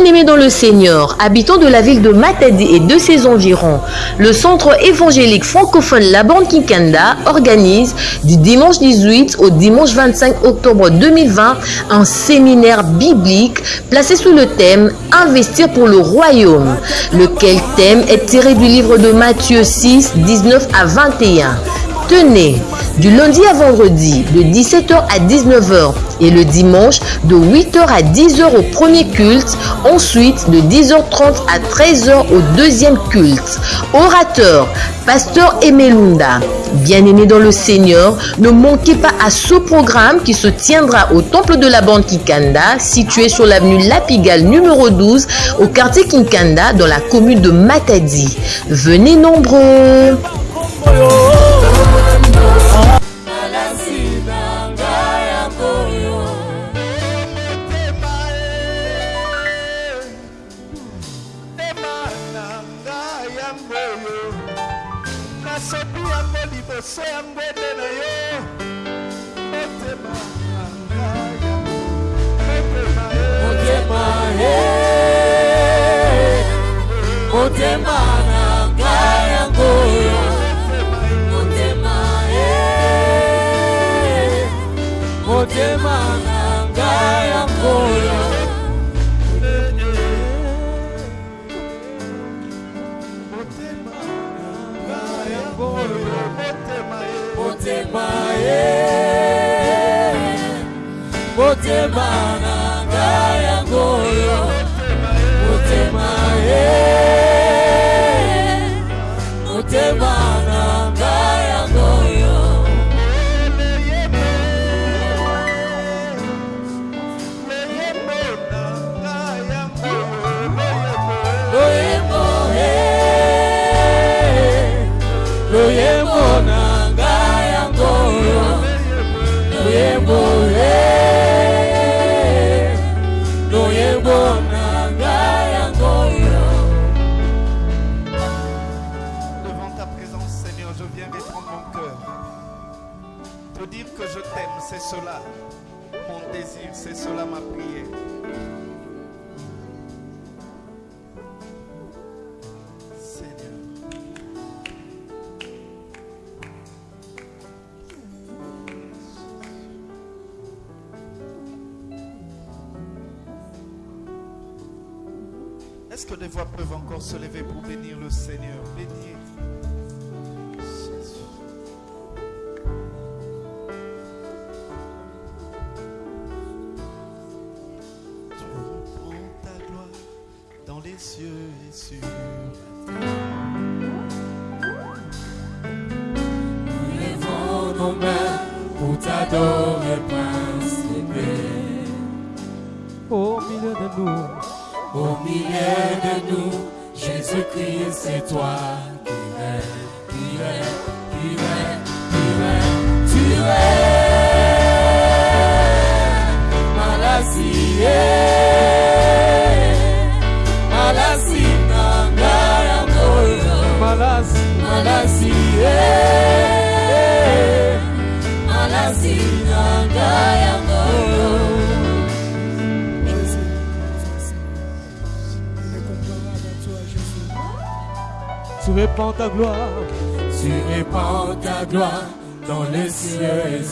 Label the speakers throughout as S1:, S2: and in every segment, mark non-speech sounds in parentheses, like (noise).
S1: Bien-aimés dans le Seigneur, habitants de la ville de Matadi et de ses environs, le centre évangélique francophone La Bande Kinkanda organise du dimanche 18 au dimanche 25 octobre 2020 un séminaire biblique placé sous le thème Investir pour le royaume, lequel thème est tiré du livre de Matthieu 6, 19 à 21. Tenez, du lundi à vendredi, de 17h à 19h et le dimanche, de 8h à 10h au premier culte, ensuite de 10h30 à 13h au deuxième culte. Orateur, pasteur Emelunda, bien-aimé dans le Seigneur, ne manquez pas à ce programme qui se tiendra au temple de la bande Kikanda, situé sur l'avenue Lapigal numéro 12, au quartier Kinkanda, dans la commune de Matadi. Venez nombreux.
S2: Motema na ngai c'est cela ma prière. Est-ce que des voix peuvent encore se lever pour bénir le Seigneur? Bénir.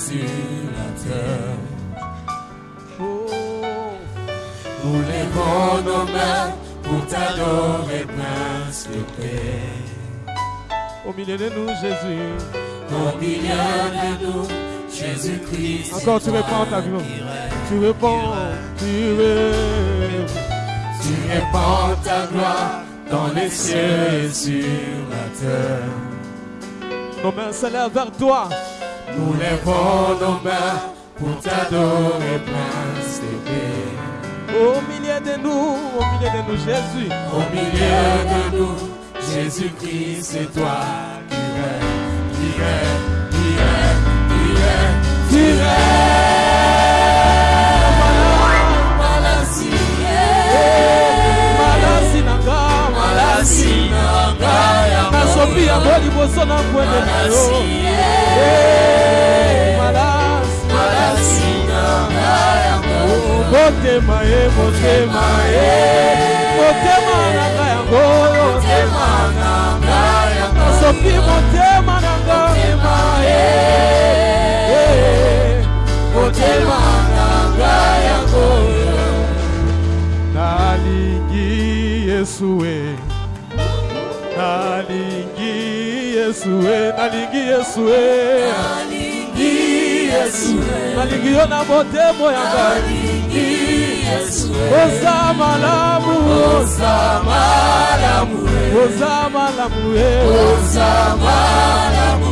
S2: Sur la terre.
S3: Oh,
S4: Nous levons nos mains pour t'adorer, Prince de paix.
S3: au milieu de nous, Jésus.
S4: Au milieu de nous, Jésus-Christ.
S3: Encore, tu répands ta
S4: règnes.
S3: Tu répands, tu répands.
S4: Tu répands ta gloire dans les cieux et sur la terre.
S3: Nos mains s'élèvent vers toi.
S4: Nous levons nos mains pour t'adorer, Prince de paix.
S3: Au milieu de nous, au milieu de nous, Jésus.
S4: Au milieu de nous, Jésus-Christ, c'est toi qui règnes, qui règnes, qui règnes, qui règnes, qui règnes.
S3: Nasopi yango liboso na kwende na yo.
S4: Malassie,
S3: Malasi,
S4: Malassie, Nanga,
S3: oh, motema ye motema ye motema na ngai yango
S4: motema na ngai yango
S3: nasopi motema na ngai Eh,
S4: motema na ngai yango
S3: nalingi yesu e nalingi yesu e nalingi yesu e
S4: nalingi
S3: yo na motema ya ngai malamu
S4: oza malamu
S3: oza malamu e
S4: oza malamu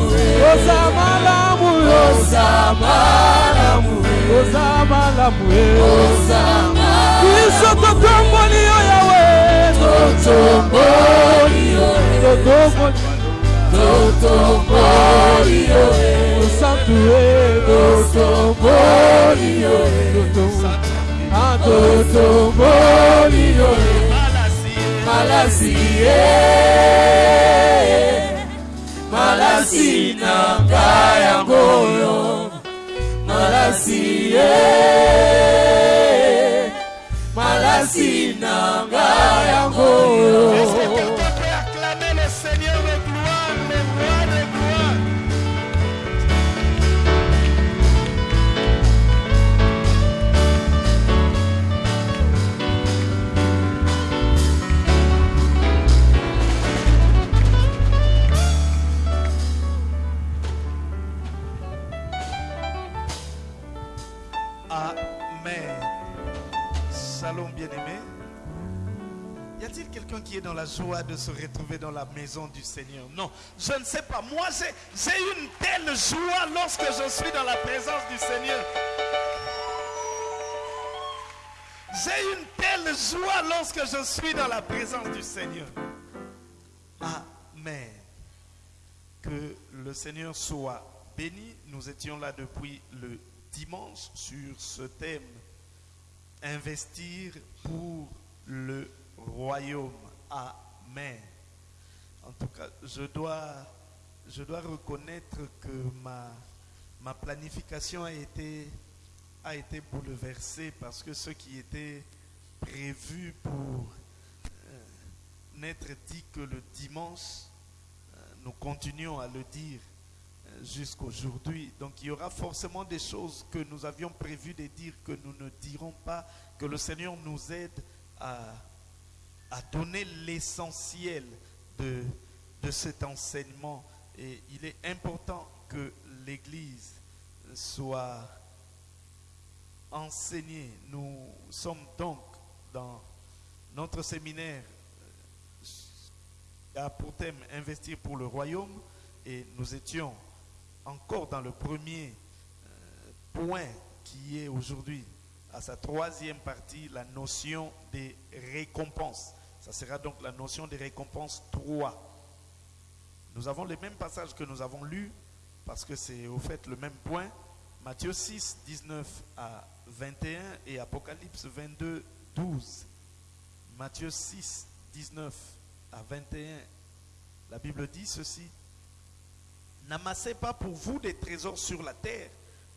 S3: oza malamu
S4: oza malamu
S3: oza malamu e
S4: oza malamu
S3: biso totomboli yo yawe
S4: totomboli yo
S3: totomboli
S4: totomboli yo.
S3: Osantu e
S4: totomboli yo.
S3: Totomboli ah totomboli yo.
S4: Malasi ye malasi na ngai yango yo malasi ye malasi na ngai yango yo
S2: joie de se retrouver dans la maison du Seigneur Non, je ne sais pas. Moi, j'ai une telle joie lorsque je suis dans la présence du Seigneur. J'ai une telle joie lorsque je suis dans la présence du Seigneur. Amen. Que le Seigneur soit béni. Nous étions là depuis le dimanche sur ce thème. Investir pour le royaume. Amen. En tout cas, je dois, reconnaître que ma, planification a été, a été bouleversée parce que ce qui était prévu pour euh, n'être dit que le dimanche, euh, nous continuons à le dire euh, jusqu'aujourd'hui. Donc il y aura forcément des choses que nous avions prévu de dire que nous ne dirons pas, que le Seigneur nous aide à, à donner l'essentiel de, de cet enseignement. Et il est important que l'Église soit enseignée. Nous sommes donc dans notre séminaire euh, a pour thème investir pour le royaume et nous étions encore dans le premier euh, point qui est aujourd'hui à sa troisième partie la notion des récompenses. Ça sera donc la notion des récompenses 3. Nous avons les mêmes passages que nous avons lus parce que c'est au fait le même point. Matthieu 6, 19 à 21 et Apocalypse 22, 12. Matthieu 6, 19 à 21. La Bible dit ceci. N'amassez pas pour vous des trésors sur la terre,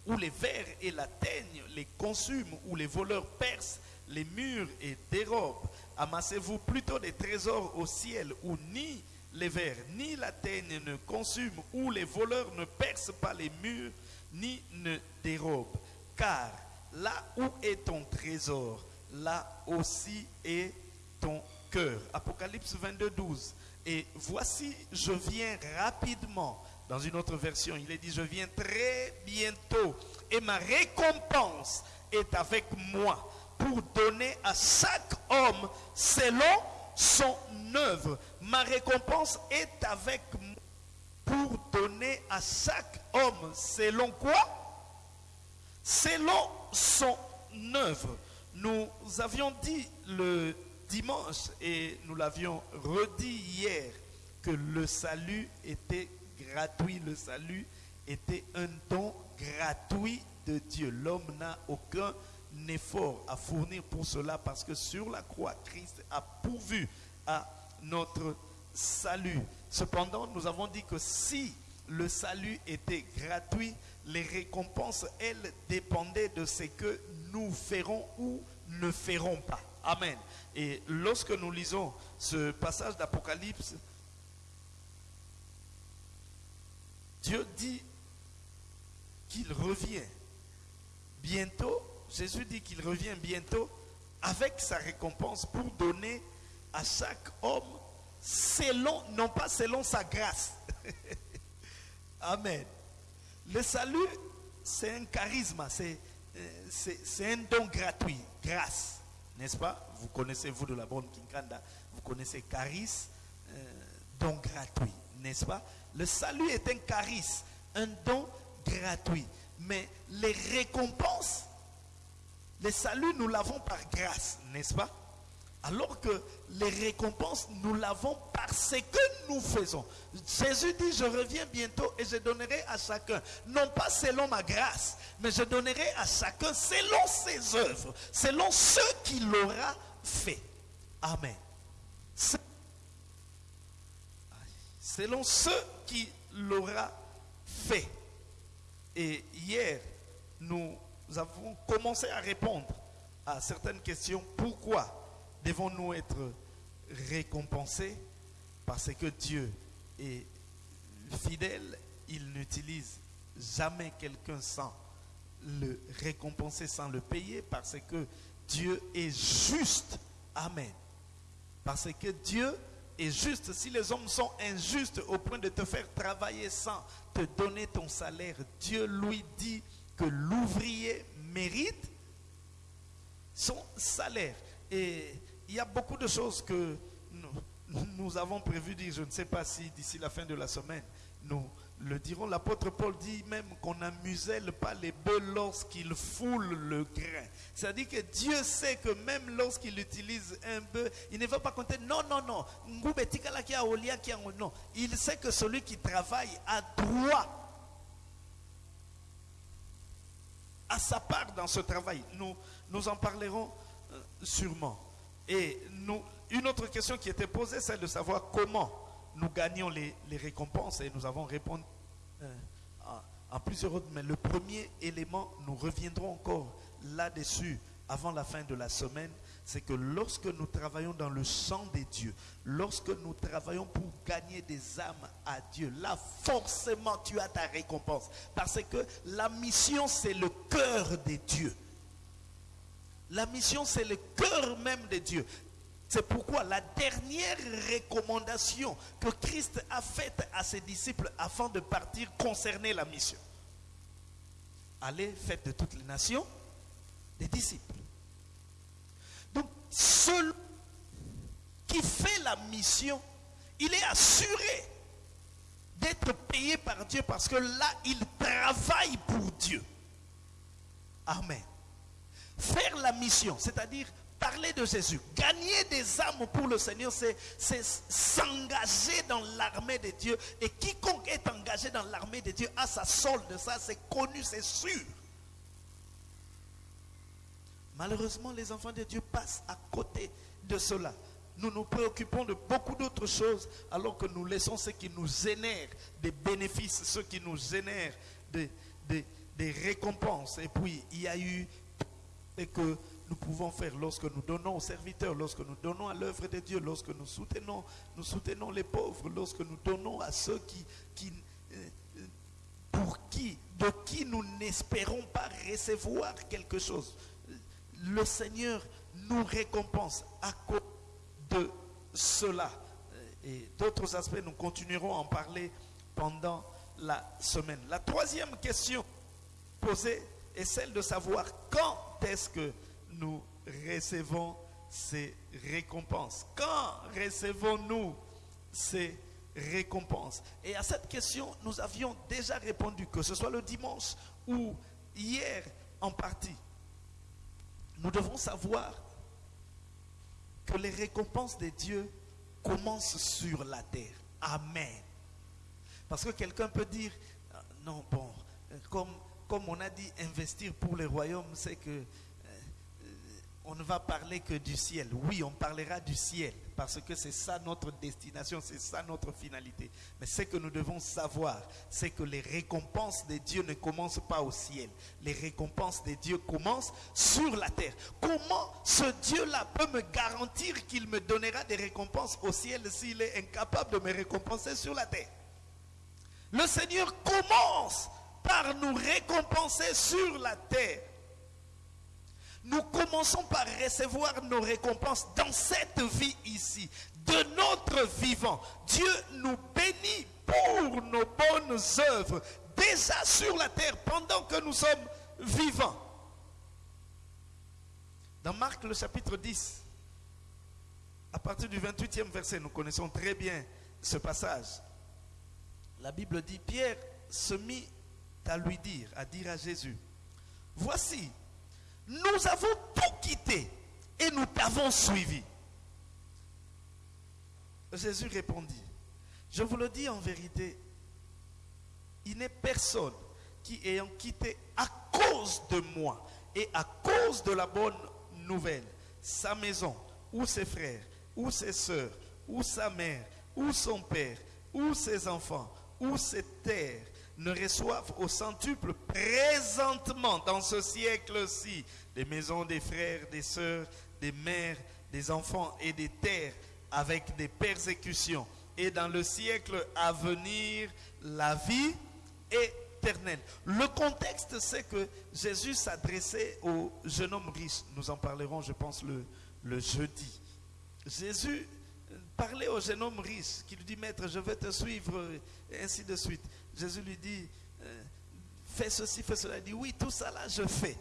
S2: où les vers et la teigne les consument, où les voleurs percent les murs et dérobent. Amassez-vous plutôt des trésors au ciel, où ni les vers ni la teigne ne consument, où les voleurs ne percent pas les murs, ni ne dérobent. Car là où est ton trésor, là aussi est ton cœur. Apocalypse 22, 12. Et voici, je viens rapidement. Dans une autre version, il est dit, je viens très bientôt. Et ma récompense est avec moi pour donner à chaque homme selon son œuvre. Ma récompense est avec moi pour donner à chaque homme selon quoi? Selon son œuvre. Nous avions dit le dimanche et nous l'avions redit hier que le salut était gratuit. Le salut était un don gratuit de Dieu. L'homme n'a aucun effort à fournir pour cela parce que sur la croix, Christ a pourvu à notre salut. Cependant, nous avons dit que si le salut était gratuit, les récompenses, elles, dépendaient de ce que nous ferons ou ne ferons pas. Amen. Et lorsque nous lisons ce passage d'Apocalypse, Dieu dit qu'il revient bientôt. Jésus dit qu'il revient bientôt avec sa récompense pour donner à chaque homme selon, non pas selon sa grâce. (laughs) Amen. Le salut, c'est un charisme, c'est euh, c'est un don gratuit, grâce, n'est-ce pas? Vous connaissez, vous de la bonne Kinkanda, vous connaissez charisme, euh, don gratuit, n'est-ce pas? Le salut est un charisme, un don gratuit. Mais les récompenses, le salut, nous l'avons par grâce, n'est-ce pas? Alors que les récompenses, nous l'avons parce que nous faisons. Jésus dit, je reviens bientôt et je donnerai à chacun, non pas selon ma grâce, mais je donnerai à chacun selon ses œuvres, selon ce qu'il aura fait. Amen. Se- Selon ce qu'il aura fait. Et hier, nous avons commencé à répondre à certaines questions. Pourquoi devons-nous être récompensés? Parce que Dieu est fidèle, il n'utilise jamais quelqu'un sans le récompenser, sans le payer, parce que Dieu est juste. Amen. Parce que Dieu est juste. Si les hommes sont injustes au point de te faire travailler sans te donner ton salaire, Dieu lui dit que l'ouvrier mérite son salaire. Et il y a beaucoup de choses que nous, avons prévu dire. Je ne sais pas si d'ici la fin de la semaine, nous le dirons. L'apôtre Paul dit même qu'on n'amuselle pas les bœufs lorsqu'ils foulent le grain. C'est-à-dire que Dieu sait que même lorsqu'il utilise un bœuf, il ne va pas compter non, non, non. Non. Il sait que celui qui travaille a droit à sa part dans ce travail. Nous, nous en parlerons euh, sûrement. Et nous, une autre question qui était posée, c'est de savoir comment nous gagnons les, récompenses. Et nous avons répondu euh, en plusieurs autres. Mais le premier élément, nous reviendrons encore là-dessus avant la fin de la semaine, c'est que lorsque nous travaillons dans le champ des dieux, lorsque nous travaillons pour gagner des âmes à Dieu, là forcément tu as ta récompense. Parce que la mission, c'est le cœur des dieux. La mission, c'est le cœur même de Dieu. C'est pourquoi la dernière recommandation que Christ a faite à ses disciples avant de partir concernait la mission. Allez, faites de toutes les nations des disciples. Donc, celui qui fait la mission, il est assuré d'être payé par Dieu parce que là, il travaille pour Dieu. Amen faire la mission, c'est-à-dire parler de Jésus, gagner des âmes pour le Seigneur, c'est s'engager dans l'armée de Dieu. Et quiconque est engagé dans l'armée de Dieu a sa solde, ça c'est connu, c'est sûr. Malheureusement, les enfants de Dieu passent à côté de cela. Nous nous préoccupons de beaucoup d'autres choses alors que nous laissons ce qui nous génère des bénéfices, ce qui nous génère des, des- des récompenses. Et puis, il y a eu et que nous pouvons faire lorsque nous donnons aux serviteurs, lorsque nous donnons à l'œuvre de Dieu, lorsque nous soutenons, nous soutenons les pauvres, lorsque nous donnons à ceux qui, euh, pour qui, de qui nous n'espérons pas recevoir quelque chose. Le Seigneur nous récompense à cause de cela. Et d'autres aspects, nous continuerons à en parler pendant la semaine. La troisième question posée est celle de savoir quand est-ce que nous recevons ces récompenses. Quand recevons-nous ces récompenses? Et à cette question, nous avions déjà répondu, que ce soit le dimanche ou hier en partie. Nous devons savoir que les récompenses de Dieu commencent sur la terre. Amen. Parce que quelqu'un peut dire, ah, non, bon, euh, comme, comme on a dit, investir pour le royaume, c'est que euh, euh, on ne va parler que du ciel. Oui, on parlera du ciel parce que c'est ça notre destination, c'est ça notre finalité. Mais ce que nous devons savoir, c'est que les récompenses de Dieu ne commencent pas au ciel. Les récompenses de Dieu commencent sur la terre. Comment ce Dieu-là peut me garantir qu'il me donnera des récompenses au ciel s'il est incapable de me récompenser sur la terre? Le Seigneur commence par nous récompenser sur la terre nous commençons par recevoir nos récompenses dans cette vie ici, de notre vivant. Dieu nous bénit pour nos bonnes œuvres, déjà sur la terre, pendant que nous sommes vivants. Dans Marc le chapitre 10, à partir du 28e verset, nous connaissons très bien ce passage. La Bible dit, Pierre se mit à lui dire, à dire à Jésus, voici, nous avons tout quitté et nous t'avons suivi. Jésus répondit, je vous le dis en vérité, il n'est personne qui ayant quitté à cause de moi et à cause de la bonne nouvelle, sa maison, ou ses frères, ou ses soeurs, ou sa mère, ou son père, ou ses enfants, ou ses terres, ne reçoivent au centuple présentement dans ce siècle-ci des maisons des frères, des sœurs, des mères, des enfants et des terres avec des persécutions. Et dans le siècle à venir, la vie éternelle. Le contexte, c'est que Jésus s'adressait au jeune homme riche. Nous en parlerons, je pense, le, jeudi. Jésus parlait au jeune homme riche qui lui dit, Maître, je vais te suivre, et ainsi de suite. Jésus lui dit, euh, fais ceci, fais cela. Il dit, oui, tout ça là, je fais.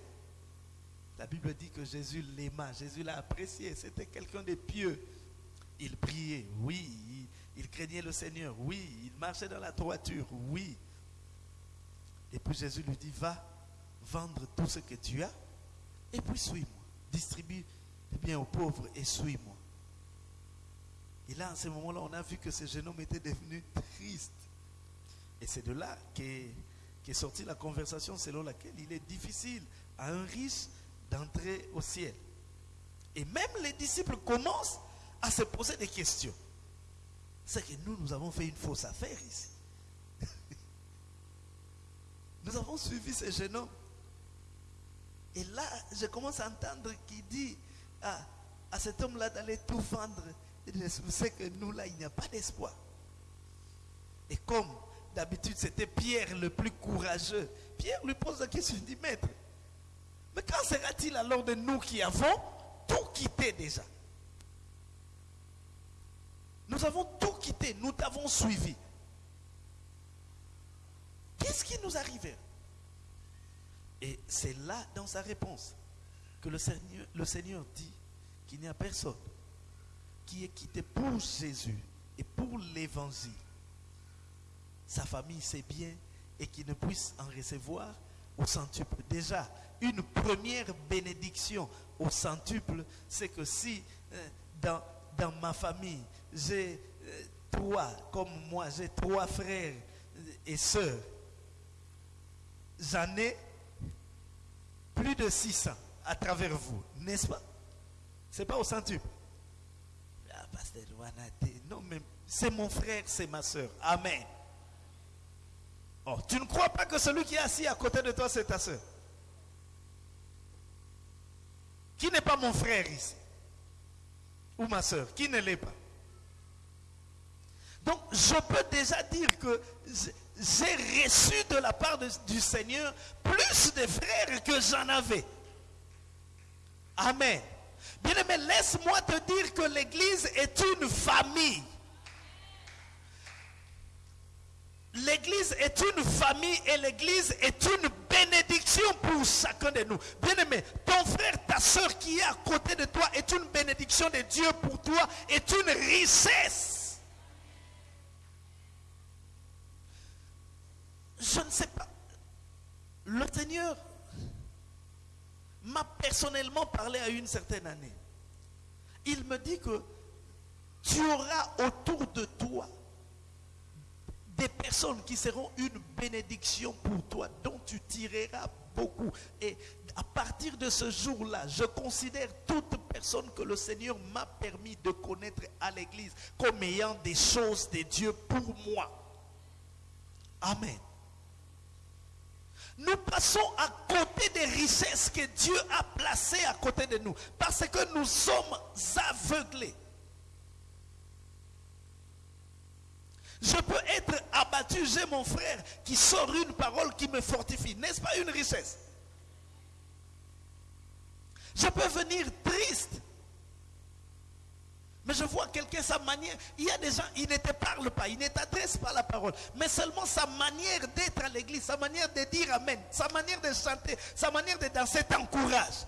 S2: La Bible dit que Jésus l'aima, Jésus l'a apprécié, c'était quelqu'un de pieux. Il priait, oui, il, craignait le Seigneur, oui, il marchait dans la droiture, oui. Et puis Jésus lui dit, va vendre tout ce que tu as et puis suis-moi. Distribue les biens aux pauvres et suis-moi. Et là, en ce moment-là, on a vu que ce jeune homme était devenu triste. Et c'est de là qu'est qu sortie la conversation selon laquelle il est difficile à un riche d'entrer au ciel. Et même les disciples commencent à se poser des questions. C'est que nous, nous avons fait une fausse affaire ici. (laughs) nous avons suivi ce jeune homme. Et là, je commence à entendre qu'il dit à, à cet homme-là d'aller tout vendre. C'est que nous, là, il n'y a pas d'espoir. Et comme d'habitude, c'était Pierre le plus courageux, Pierre lui pose la question, il dit, maître, mais quand sera-t-il alors de nous qui avons tout quitté déjà? Nous avons tout quitté, nous t'avons suivi. Qu'est-ce qui nous arrive Et c'est là, dans sa réponse, que le Seigneur, le Seigneur dit qu'il n'y a personne qui est quitté pour Jésus et pour l'évangile. Sa famille, c'est bien, et qu'il ne puisse en recevoir au centuple. Déjà, une première bénédiction au centuple, c'est que si euh, dans, ma famille, j'ai euh, trois, comme moi, j'ai trois frères et sœurs, j'en ai plus de 600 à travers vous, n'est-ce pas? C'est pas au centuple. Ah, pasteur non, mais c'est mon frère, c'est ma soeur. Amen. Oh, tu ne crois pas que celui qui est assis à côté de toi, c'est ta soeur Qui n'est pas mon frère ici? Ou ma soeur Qui ne l'est pas? Donc, je peux déjà dire que j'ai reçu de la part du Seigneur plus de frères que j'en avais. Amen. Bien aimé, laisse-moi te dire que l'Église est une famille. L'église est une famille et l'église est une bénédiction pour chacun de nous. Bien-aimé, ton frère, ta soeur qui est à côté de toi est une bénédiction de Dieu pour toi, est une richesse. Je ne sais pas. Le Seigneur m'a personnellement parlé à une certaine année. Il me dit que tu auras autour de toi des personnes qui seront une bénédiction pour toi, dont tu tireras beaucoup. Et à partir de ce jour-là, je considère toute personne que le Seigneur m'a permis de connaître à l'église comme ayant des choses de Dieu pour moi. Amen. Nous passons à côté des richesses que Dieu a placées à côté de nous parce que nous sommes aveuglés. Je peux être abattu, j'ai mon frère qui sort une parole qui me fortifie. N'est-ce pas une richesse? Je peux venir triste. Mais je vois quelqu'un, sa manière, il y a des gens, ils ne te parlent pas, ils ne t'adressent pas la parole, mais seulement sa manière d'être à l'église, sa manière de dire Amen, sa manière de chanter, sa manière de danser t'encourage.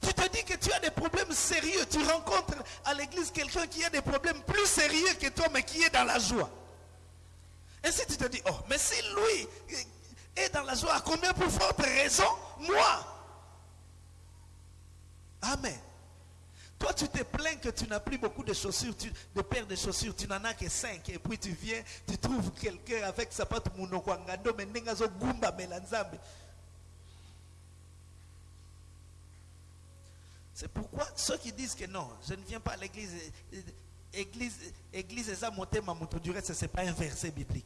S2: Tu te dis que tu as des problèmes sérieux. Tu rencontres à l'église quelqu'un qui a des problèmes plus sérieux que toi, mais qui est dans la joie. Et si tu te dis, oh, mais si lui est dans la joie, à combien plus forte raison? Moi. Amen. Toi, tu te plains que tu n'as plus beaucoup de chaussures, de paires de chaussures, tu n'en as que cinq. Et puis tu viens, tu trouves quelqu'un avec sa patte mounokwangando, mais nengazo gumba melanzambe. C'est pourquoi ceux qui disent que non, je ne viens pas à l'église, église, église, eza motema moto du reste, ce n'est pas un verset biblique.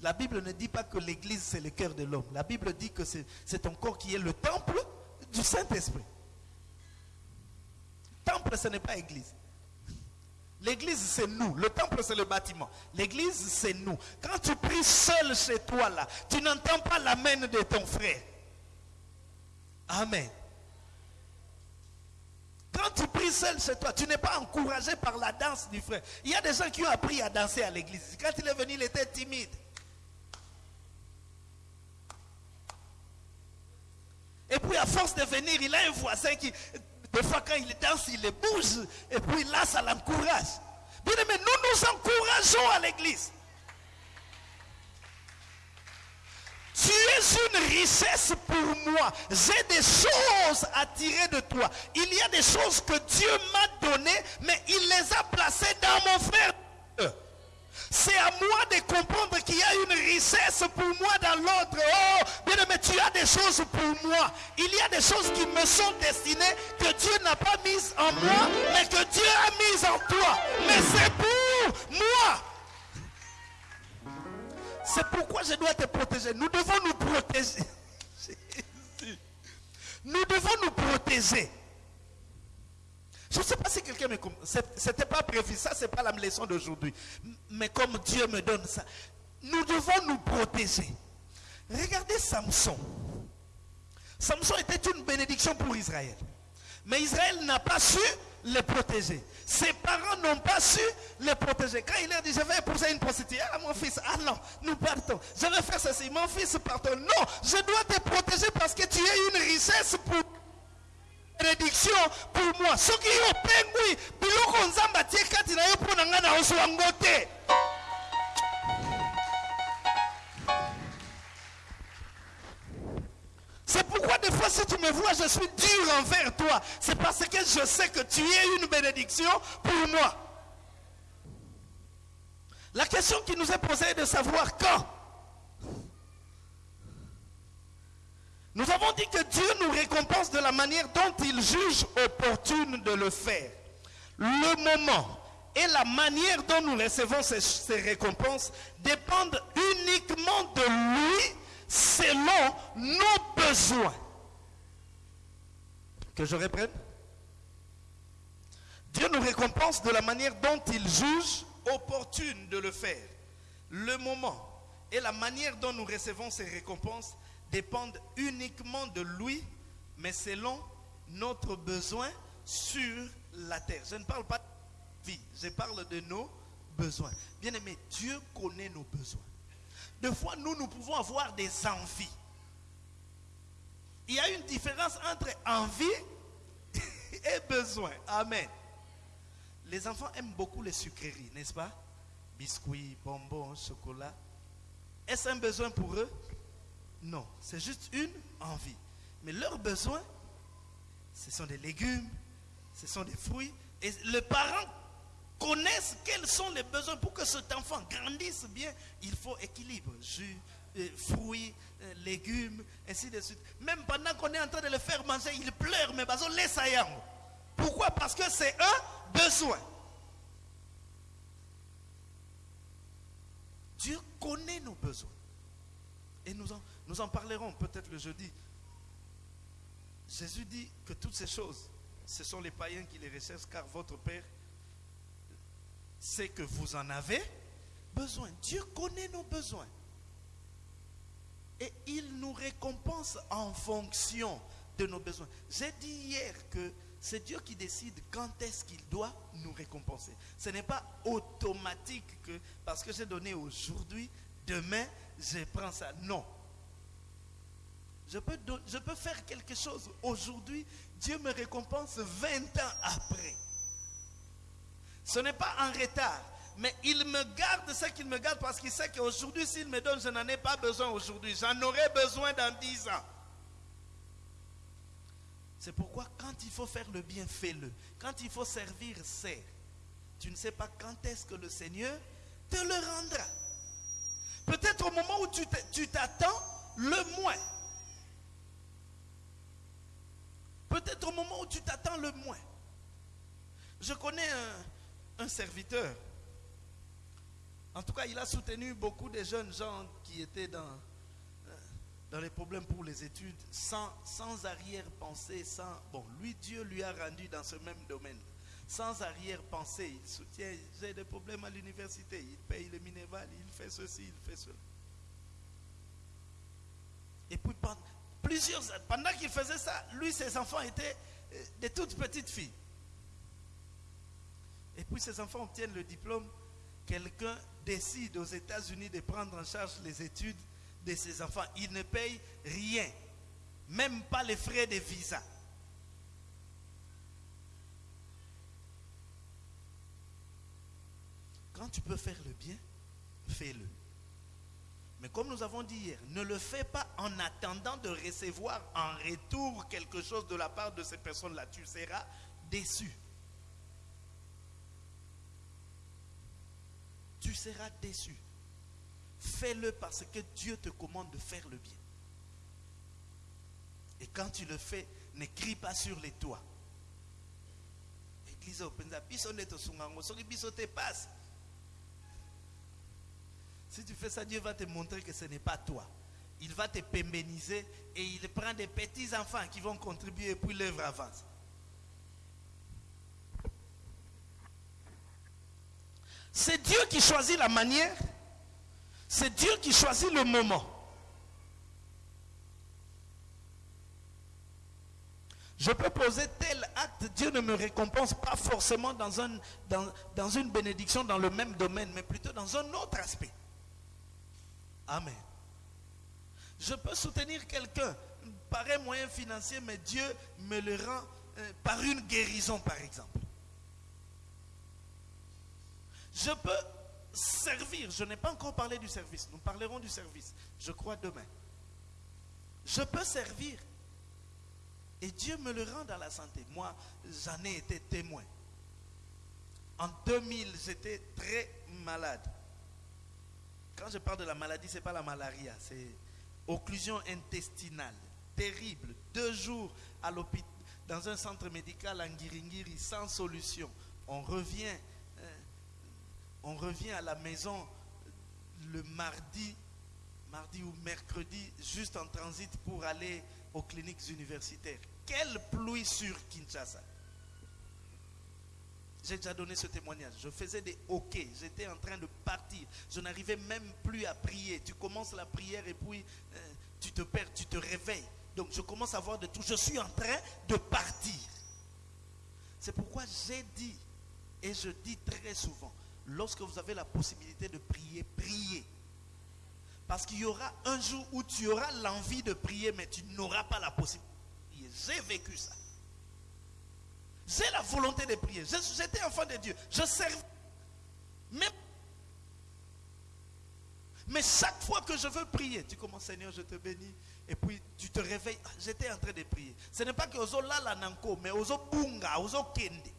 S2: La Bible ne dit pas que l'église c'est le cœur de l'homme. La Bible dit que c'est ton corps qui est le temple du Saint-Esprit. Temple, ce n'est pas église. L'église, c'est nous. Le temple, c'est le bâtiment. L'église, c'est nous. Quand tu pries seul chez toi, là, tu n'entends pas la main de ton frère. Amen. Quand tu pries seul chez toi, tu n'es pas encouragé par la danse du frère. Il y a des gens qui ont appris à danser à l'église. Quand il est venu, il était timide. Et puis à force de venir, il a un voisin qui, des fois quand il danse, il bouge. Et puis là, ça l'encourage. Bien aimé, nous nous encourageons à l'église. Tu es une richesse pour moi. J'ai des choses à tirer de toi. Il y a des choses que Dieu m'a données, mais il les a placées dans mon frère. C'est à moi de comprendre qu'il y a une richesse pour moi dans l'autre. Oh, bien aimé, tu as des choses pour moi. Il y a des choses qui me sont destinées que Dieu n'a pas mises en moi, mais que Dieu a mises en toi. Mais c'est pour moi. C'est pourquoi je dois te protéger. Nous devons nous protéger. (laughs) Nous devons nous protéger. Je ne sais pas si quelqu'un me comprend. Ce n'était pas prévu. Ça, ce n'est pas la leçon d'aujourd'hui. Mais comme Dieu me donne ça, nous devons nous protéger. Regardez Samson. Samson était une bénédiction pour Israël. Mais Israël n'a pas su le protéger. Ses parents n'ont pas su le protéger. Quand il a dit, je vais épouser une prostituée, ah mon fils, ah non, nous partons. Je vais faire ceci, mon fils, partons. Non, je dois te protéger parce que tu es une richesse pour bénédiction pour moi. Ce qui te. C'est pourquoi des fois si tu me vois, je suis dur envers toi. C'est parce que je sais que tu es une bénédiction pour moi. La question qui nous est posée est de savoir quand. Nous avons dit que Dieu nous récompense de la manière dont il juge opportune de le faire. Le moment et la manière dont nous recevons ces, récompenses dépendent uniquement de lui selon nos besoins. Que je reprenne Dieu nous récompense de la manière dont il juge opportune de le faire. Le moment et la manière dont nous recevons ces récompenses dépendent uniquement de lui, mais selon notre besoin sur la terre. Je ne parle pas de vie, je parle de nos besoins. Bien aimé, Dieu connaît nos besoins. Des fois, nous, nous pouvons avoir des envies. Il y a une différence entre envie (laughs) et besoin. Amen. Les enfants aiment beaucoup les sucreries, n'est-ce pas? Biscuits, bonbons, chocolat. Est-ce un besoin pour eux? Non, c'est juste une envie. Mais leurs besoins, ce sont des légumes, ce sont des fruits. Et le parent connaisse quels sont les besoins pour que cet enfant grandisse bien. Il faut équilibre, jus, euh, fruits, euh, légumes, ainsi de suite. Même pendant qu'on est en train de le faire manger, il pleure, mais bazo laisse. Pourquoi? Parce que c'est un besoin. Dieu connaît nos besoins. Et nous en, nous en parlerons peut-être le jeudi. Jésus dit que toutes ces choses, ce sont les païens qui les recherchent, car votre Père sait que vous en avez besoin. Dieu connaît nos besoins. Et il nous récompense en fonction de nos besoins. J'ai dit hier que c'est Dieu qui décide quand est-ce qu'il doit nous récompenser. Ce n'est pas automatique que parce que j'ai donné aujourd'hui, demain, je prends ça. Non. Je peux, je peux faire quelque chose aujourd'hui, Dieu me récompense 20 ans après. Ce n'est pas en retard, mais il me garde ce qu'il me garde parce qu'il sait qu'aujourd'hui, s'il me donne, je n'en ai pas besoin aujourd'hui. J'en aurai besoin dans 10 ans. C'est pourquoi quand il faut faire le bien, fais-le. Quand il faut servir, sers. Tu ne sais pas quand est-ce que le Seigneur te le rendra. Peut-être au moment où tu t'attends le moins. Peut-être au moment où tu t'attends le moins. Je connais un, un serviteur. En tout cas, il a soutenu beaucoup de jeunes gens qui étaient dans, euh, dans les problèmes pour les études, sans, sans arrière-pensée, sans... Bon, lui, Dieu lui a rendu dans ce même domaine. Sans arrière-pensée, il soutient, j'ai des problèmes à l'université, il paye le minéval, il fait ceci, il fait cela. Et puis, pendant, plusieurs, pendant qu'il faisait ça, lui, ses enfants étaient euh, des toutes petites filles. Et puis, ses enfants obtiennent le diplôme. Quelqu'un décide aux États-Unis de prendre en charge les études de ses enfants. Il ne paye rien, même pas les frais de visa. Quand tu peux faire le bien, fais-le. Mais comme nous avons dit hier, ne le fais pas en attendant de recevoir en retour quelque chose de la part de ces personnes-là. Tu seras déçu. Tu seras déçu. Fais-le parce que Dieu te commande de faire le bien. Et quand tu le fais, ne crie pas sur les toits. Passe. Si tu fais ça, Dieu va te montrer que ce n'est pas toi. Il va te pémbéniser et il prend des petits enfants qui vont contribuer et puis l'œuvre avance. C'est Dieu qui choisit la manière. C'est Dieu qui choisit le moment. Je peux poser tel acte, Dieu ne me récompense pas forcément dans, un, dans, dans une bénédiction dans le même domaine, mais plutôt dans un autre aspect. Amen. Je peux soutenir quelqu'un par un moyen financier, mais Dieu me le rend euh, par une guérison, par exemple. Je peux servir. Je n'ai pas encore parlé du service. Nous parlerons du service. Je crois demain. Je peux servir. Et Dieu me le rend dans la santé. Moi, j'en ai été témoin. En 2000, j'étais très malade. Quand je parle de la maladie, ce n'est pas la malaria, c'est occlusion intestinale. Terrible. Deux jours dans un centre médical en Giringiri, sans solution. On revient, on revient à la maison le mardi, mardi ou mercredi, juste en transit pour aller aux cliniques universitaires. Quelle pluie sur Kinshasa. J'ai déjà donné ce témoignage. Je faisais des hoquets. J'étais en train de partir. Je n'arrivais même plus à prier. Tu commences la prière et puis euh, tu te perds, tu te réveilles. Donc je commence à voir de tout. Je suis en train de partir. C'est pourquoi j'ai dit, et je dis très souvent, lorsque vous avez la possibilité de prier, priez. Parce qu'il y aura un jour où tu auras l'envie de prier, mais tu n'auras pas la possibilité. J'ai vécu ça. J'ai la volonté de prier. J'étais enfant de Dieu. Je servais. Mais, mais chaque fois que je veux prier, tu commences, Seigneur, je te bénis. Et puis tu te réveilles. Ah, J'étais en train de prier. Ce n'est pas que ozo lala nanko, mais ozo bunga, ozo kende.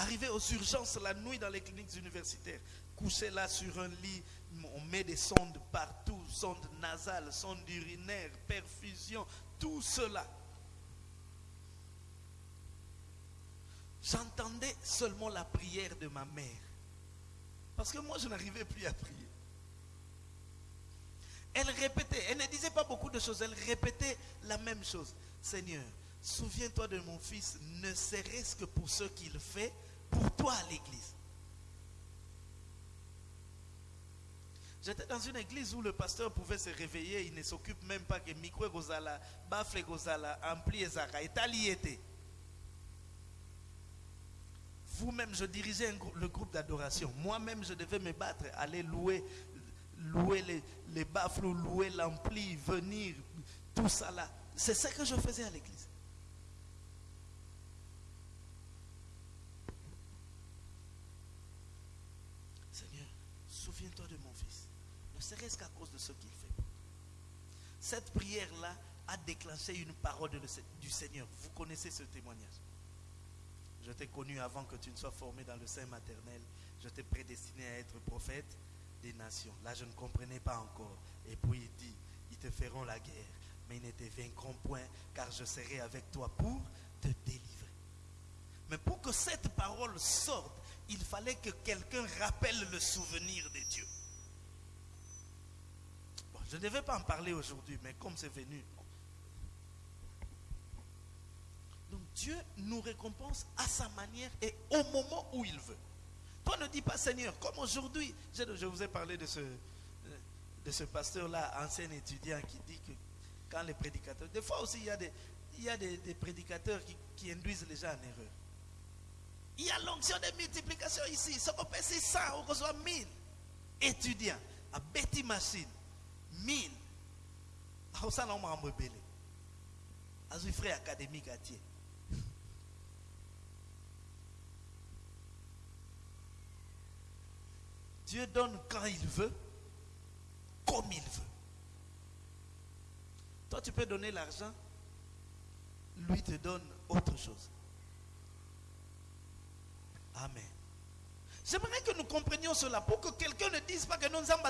S2: Arrivé aux urgences la nuit dans les cliniques universitaires, couché là sur un lit, on met des sondes partout, sondes nasales, sondes urinaires, perfusion, tout cela. J'entendais seulement la prière de ma mère. Parce que moi, je n'arrivais plus à prier. Elle répétait, elle ne disait pas beaucoup de choses, elle répétait la même chose. Seigneur, souviens-toi de mon fils, ne serait-ce que pour ce qu'il fait pour toi l'église. J'étais dans une église où le pasteur pouvait se réveiller, il ne s'occupe même pas que micro gozala, bafle gozala, ampli ezaka, etali Vous-même, je dirigeais le groupe d'adoration. Moi-même, je devais me battre, aller louer, louer les, les louer l'ampli, venir, tout ça là. C'est ça que je faisais à l'église. Seigneur, souviens-toi de mon fils. Ne serait-ce qu'à cause de ce qu'il fait. Cette prière-là a déclenché une parole du Seigneur. Vous connaissez ce témoignage. Je t'ai connu avant que tu ne sois formé dans le sein maternel. Je t'ai prédestiné à être prophète des nations. Là, je ne comprenais pas encore. Et puis il dit, ils te feront la guerre, mais ils ne te vaincront point, car je serai avec toi pour te délivrer. Mais pour que cette parole sorte, il fallait que quelqu'un rappelle le souvenir de Dieu. Je ne devais pas en parler aujourd'hui, mais comme c'est venu. Donc Dieu nous récompense à sa manière et au moment où il veut. Toi ne dis pas Seigneur, comme aujourd'hui, je, vous ai parlé de ce, de ce pasteur-là, ancien étudiant, qui dit que quand les prédicateurs, des fois aussi il y a des, il y a des, prédicateurs qui, induisent les gens en erreur. Il y a l'onction de multiplication ici. Qu'on peut c'est 100, on reçoit 1000 étudiants à Betty Machine. 1000. Ah, ça, non, m'a rebellé. Azui frère académique Thiers. Dieu donne quand il veut, comme il veut. Toi, tu peux donner l'argent, lui te donne autre chose. Amen. J'aimerais que nous comprenions cela pour que quelqu'un ne dise pas que nous sommes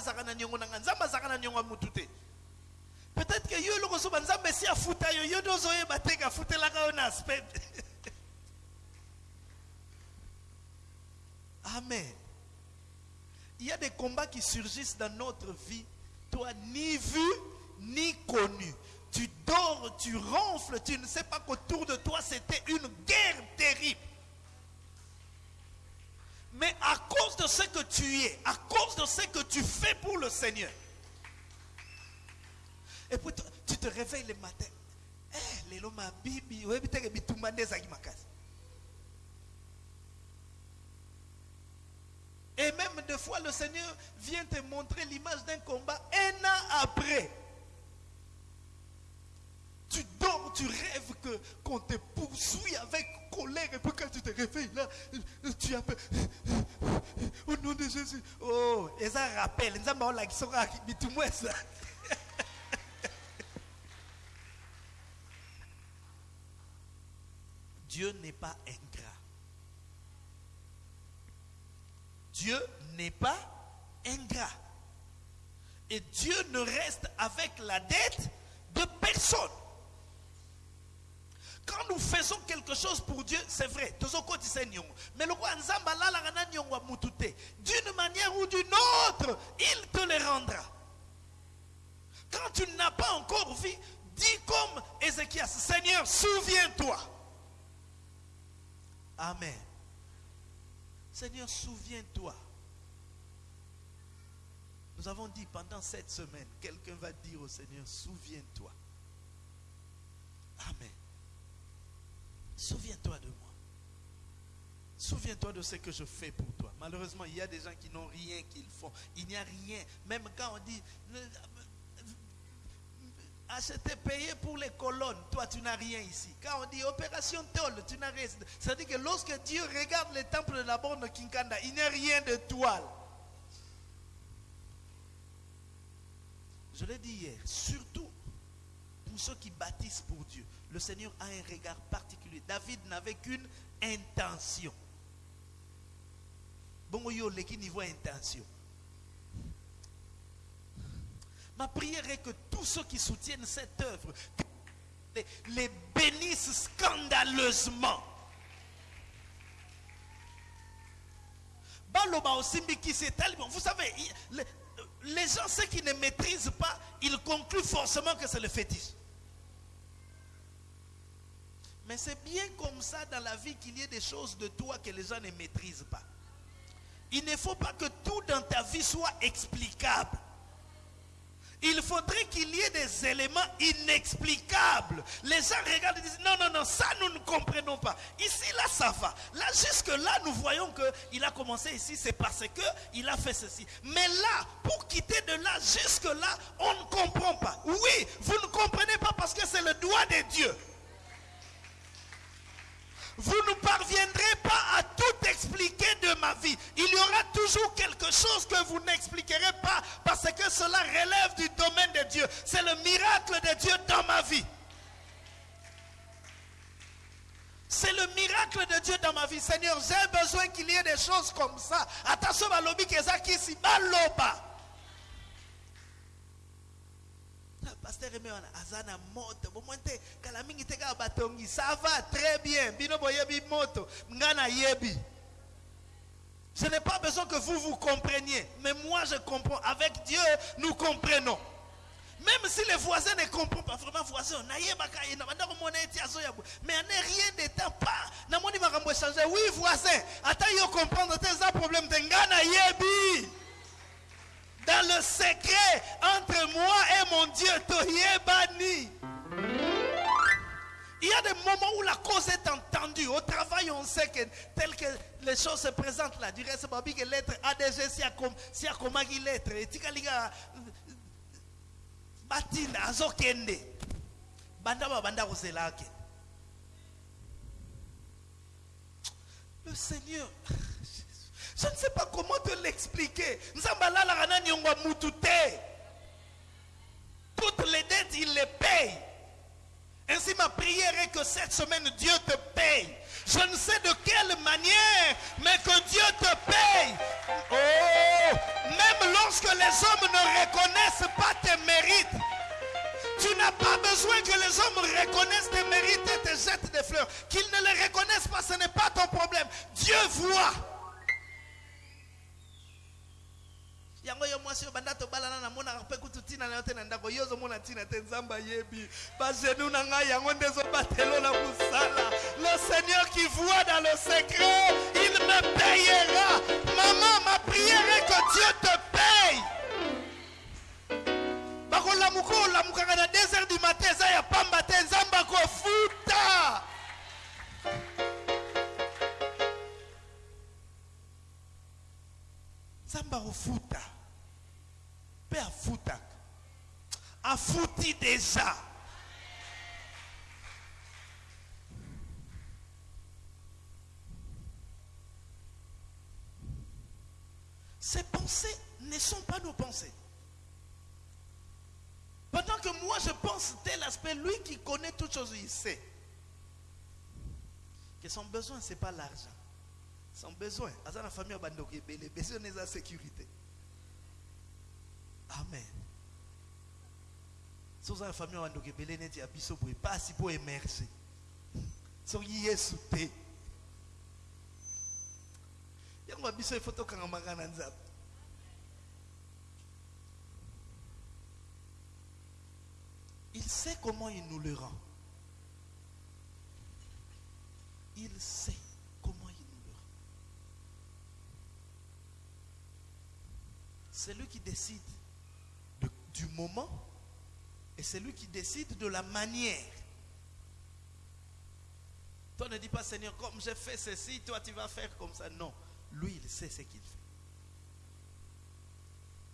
S2: Peut-être que yo loko so banzambe si afuta yo yo dozo ye bateka futela on aspect. (laughs) Amen. Il y a des combats qui surgissent dans notre vie, toi ni vu ni connu. Tu dors, tu ronfles, tu ne sais pas qu'autour de toi c'était une guerre terrible. Mais à cause de ce que tu es, à cause de ce que tu fais pour le Seigneur, et puis tu te réveilles le matin. Eh. Et même des fois, le Seigneur vient te montrer l'image d'un combat un an après. Tu dors, tu rêves que qu'on te poursuit avec colère et puis quand tu te réveilles là, tu appelles au nom de Jésus. Oh, et ça rappelle, nzamba olakisaka (laughs) bitumwa eza. Dieu n'est pas ingrat. Dieu n'est pas ingrat. Et Dieu ne reste avec la dette de personne. Quand nous faisons quelque chose pour Dieu, c'est vrai. Mais le roi Nzamba. D'une manière ou d'une autre, il te le rendra. Quand tu n'as pas encore vu, dis comme Ézéchias, Seigneur, souviens-toi. Amen. Seigneur, souviens-toi. Nous avons dit pendant cette semaine, quelqu'un va dire au Seigneur, souviens-toi. Amen. Souviens-toi de moi. Souviens-toi de ce que je fais pour toi. Malheureusement, il y a des gens qui n'ont rien qu'ils font. Il n'y a rien. Même quand on dit acheter, payer pour les colonnes, toi tu n'as rien ici. Quand on dit opération Tol, tu n'as rien. C'est-à-dire que lorsque Dieu regarde le temple de la borne de Kinkanda, il n'y a rien de toile. Je l'ai dit hier, surtout ceux qui bâtissent pour Dieu, le Seigneur a un regard particulier. David n'avait qu'une intention. bongo yo leki niveau intention ma prière est que tous ceux qui soutiennent cette œuvre les, bénissent scandaleusement baloba c'est tellement vous savez les gens ceux qui ne maîtrisent pas ils concluent forcément que c'est le fétiche mais c'est bien comme ça dans la vie qu'il y ait des choses de toi que les gens ne maîtrisent pas. Il ne faut pas que tout dans ta vie soit explicable. Il faudrait qu'il y ait des éléments inexplicables. Les gens regardent et disent non, non, non, ça nous ne comprenons pas. Ici, là, ça va. Là, jusque-là, nous voyons qu'il a commencé ici, c'est parce qu'il a fait ceci. Mais là, pour quitter de là, jusque-là, on ne comprend pas. Oui, vous ne comprenez pas parce que c'est le doigt de Dieu. Vous ne parviendrez pas à tout expliquer de ma vie. Il y aura toujours quelque chose que vous n'expliquerez pas parce que cela relève du domaine de Dieu. C'est le miracle de Dieu dans ma vie. C'est le miracle de Dieu dans ma vie. Seigneur, j'ai besoin qu'il y ait des choses comme ça. Attention à l'obi ici, baloba. Pasteur Aimé wana aza na moto. Bomoi te kala mingi te kaka batongi. Ça va très bien. Bino boyebi moto. Nga nayebi je n'ai pas besoin que vous vous compreniez. Mais moi je comprends. Avec Dieu nous comprenons. Même si les voisins ne comprennent pas vraiment voisin nayebaka ye na banda komona eti azoya mais en rien de temps pas. Namoni makambo échanger oui voisin ata yo comprendre te eza problème te nga nayebi dans le secret entre moi et mon Dieu, Toyebani. Il y a des moments où la cause est entendue. Au travail, on sait que tel que les choses se présentent là, du reste, babi que lettre ADG, si a comme si a comme lettre, et tika liga batina azokende. Banda ba banda kozelake. Le Seigneur je ne sais pas comment te l'expliquer. Toutes les dettes, il les paye. Ainsi, ma prière est que cette semaine, Dieu te paye. Je ne sais de quelle manière, mais que Dieu te paye. Oh, même lorsque les hommes ne reconnaissent pas tes mérites, tu n'as pas besoin que les hommes reconnaissent tes mérites et te jettent des fleurs. Qu'ils ne les reconnaissent pas, ce n'est pas ton problème. Dieu voit. Yango yo mwasi oyo banda tobalana namonaka mpe kutu ntina na yo te na ndako. Yo ozomona ntina te nzambe ayebi. Bagenu na ngai yango nde ezobatelo na mosala. Le seigneur qui voit dans le secret il me payera. Maman ma prière est que dieu te paye. Bakolamuka olamukaka na 2 heures du matin eza ya pamba te. Nzambe akofuta nzambe akofuta mpe afutaka afuti deja. Ces pensées ne sont pas nos pensées. Pendant que moi je pense tel aspect lui qui connaît toutes choses il sait que son besoin c'est pas l'argent son besoin. Aza na famille ya bandeko ebele. Besoin eza sécurité. Amen. So oza na famille ya bandeko ebele neti ya biso boye pasi mpo emerge soki yesu te. Yango ya biso nzambe il sait comment il nous le rend. Il sait c'est lui qui décide de- du moment et c'est lui qui décide de la manière. Toi ne dis pas Seigneur, comme j'ai fait ceci, toi tu vas faire comme ça. Non, lui il sait ce qu'il fait.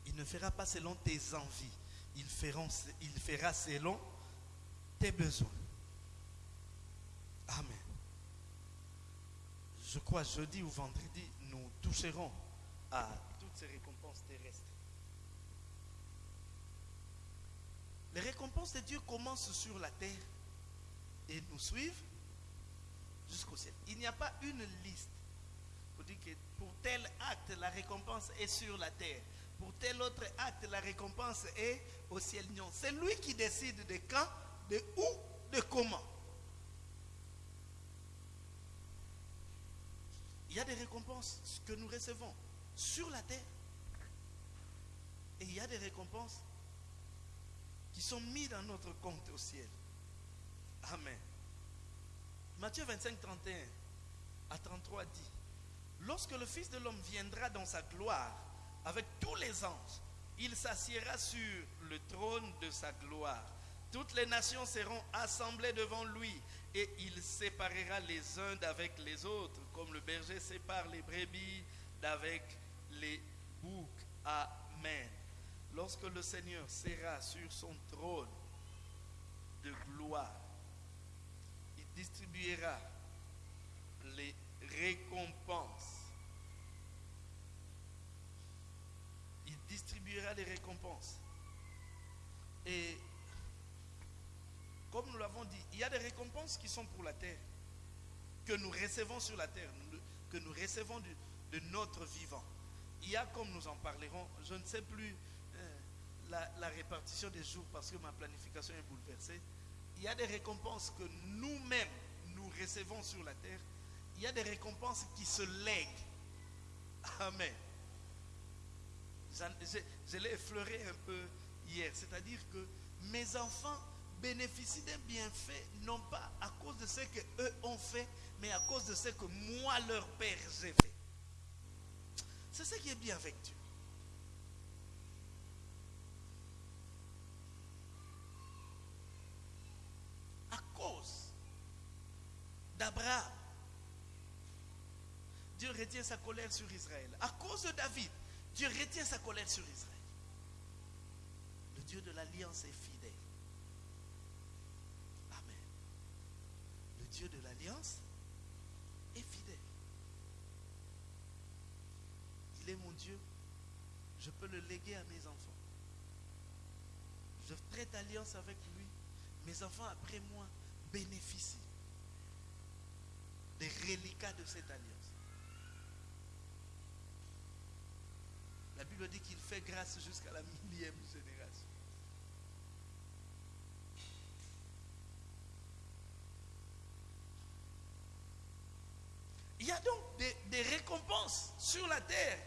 S2: Il ne fera pas selon tes envies, il, feront- il fera selon tes besoins. Amen. Je crois jeudi ou vendredi, nous toucherons à ces récompenses terrestres. Les récompenses de Dieu commencent sur la terre et nous suivent jusqu'au ciel. Il n'y a pas une liste. Vous dites que pour tel acte, la récompense est sur la terre. Pour tel autre acte, la récompense est au ciel. Non, c'est lui qui décide de quand, de où, de comment. Il y a des récompenses que nous recevons sur la terre. Et il y a des récompenses qui sont mises dans notre compte au ciel. Amen. Matthieu 25, 31 à 33 dit, Lorsque le Fils de l'homme viendra dans sa gloire avec tous les anges, il s'assiera sur le trône de sa gloire. Toutes les nations seront assemblées devant lui et il séparera les uns d'avec les autres, comme le berger sépare les brebis d'avec les boucs. Amen. Lorsque le Seigneur sera sur son trône de gloire, il distribuera les récompenses. Il distribuera les récompenses. Et comme nous l'avons dit, il y a des récompenses qui sont pour la terre, que nous recevons sur la terre, que nous recevons de, de notre vivant. Il y a, comme nous en parlerons, je ne sais plus euh, la, répartition des jours parce que ma planification est bouleversée. Il y a des récompenses que nous-mêmes nous recevons sur la terre. Il y a des récompenses qui se lèguent. Amen. Je, je l'ai effleuré un peu hier. C'est-à-dire que mes enfants bénéficient d'un bienfait, non pas à cause de ce qu'eux ont fait, mais à cause de ce que moi, leur père, j'ai fait. C'est ce qui est bien avec Dieu. À cause d'Abraham, Dieu retient sa colère sur Israël. À cause de David, Dieu retient sa colère sur Israël. Le Dieu de l'alliance est fidèle. Amen. Le Dieu de l'alliance est fidèle. Mon Dieu. Je peux le léguer à mes enfants. Je traite alliance avec lui. Mes enfants, après moi, bénéficient des reliquats de cette alliance. La Bible dit qu'il fait grâce jusqu'à la millième génération. Il y a donc des récompenses sur la terre,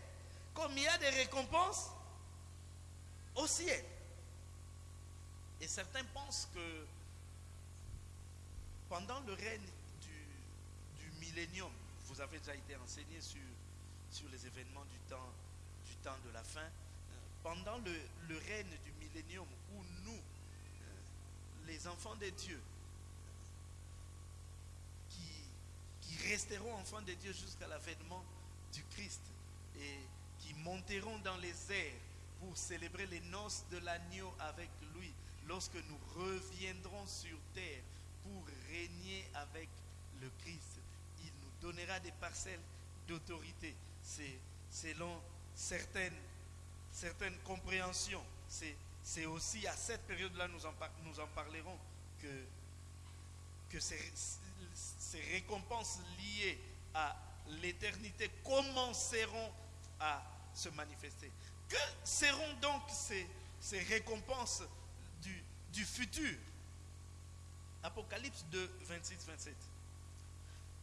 S2: comme il y a des récompenses au ciel. Et certains pensent que pendant le règne du, du millénium, vous avez déjà été enseigné sur, sur les événements du temps, du temps de la fin, euh, pendant le, le règne du millénium où nous, euh, les enfants de Dieu, qui, qui resteront enfants de Dieu jusqu'à l'avènement du Christ et qui monteront dans les airs pour célébrer les noces de l'agneau avec lui lorsque nous reviendrons sur terre pour régner avec le Christ. Il nous donnera des parcelles d'autorité. C'est selon certaines, certaines compréhensions. C'est aussi à cette période-là, nous, en nous en parlerons, que que ces, ces récompenses liées à l'éternité commenceront à se manifester. Que seront donc ces, récompenses du, futur? Apocalypse 2, 26, 27.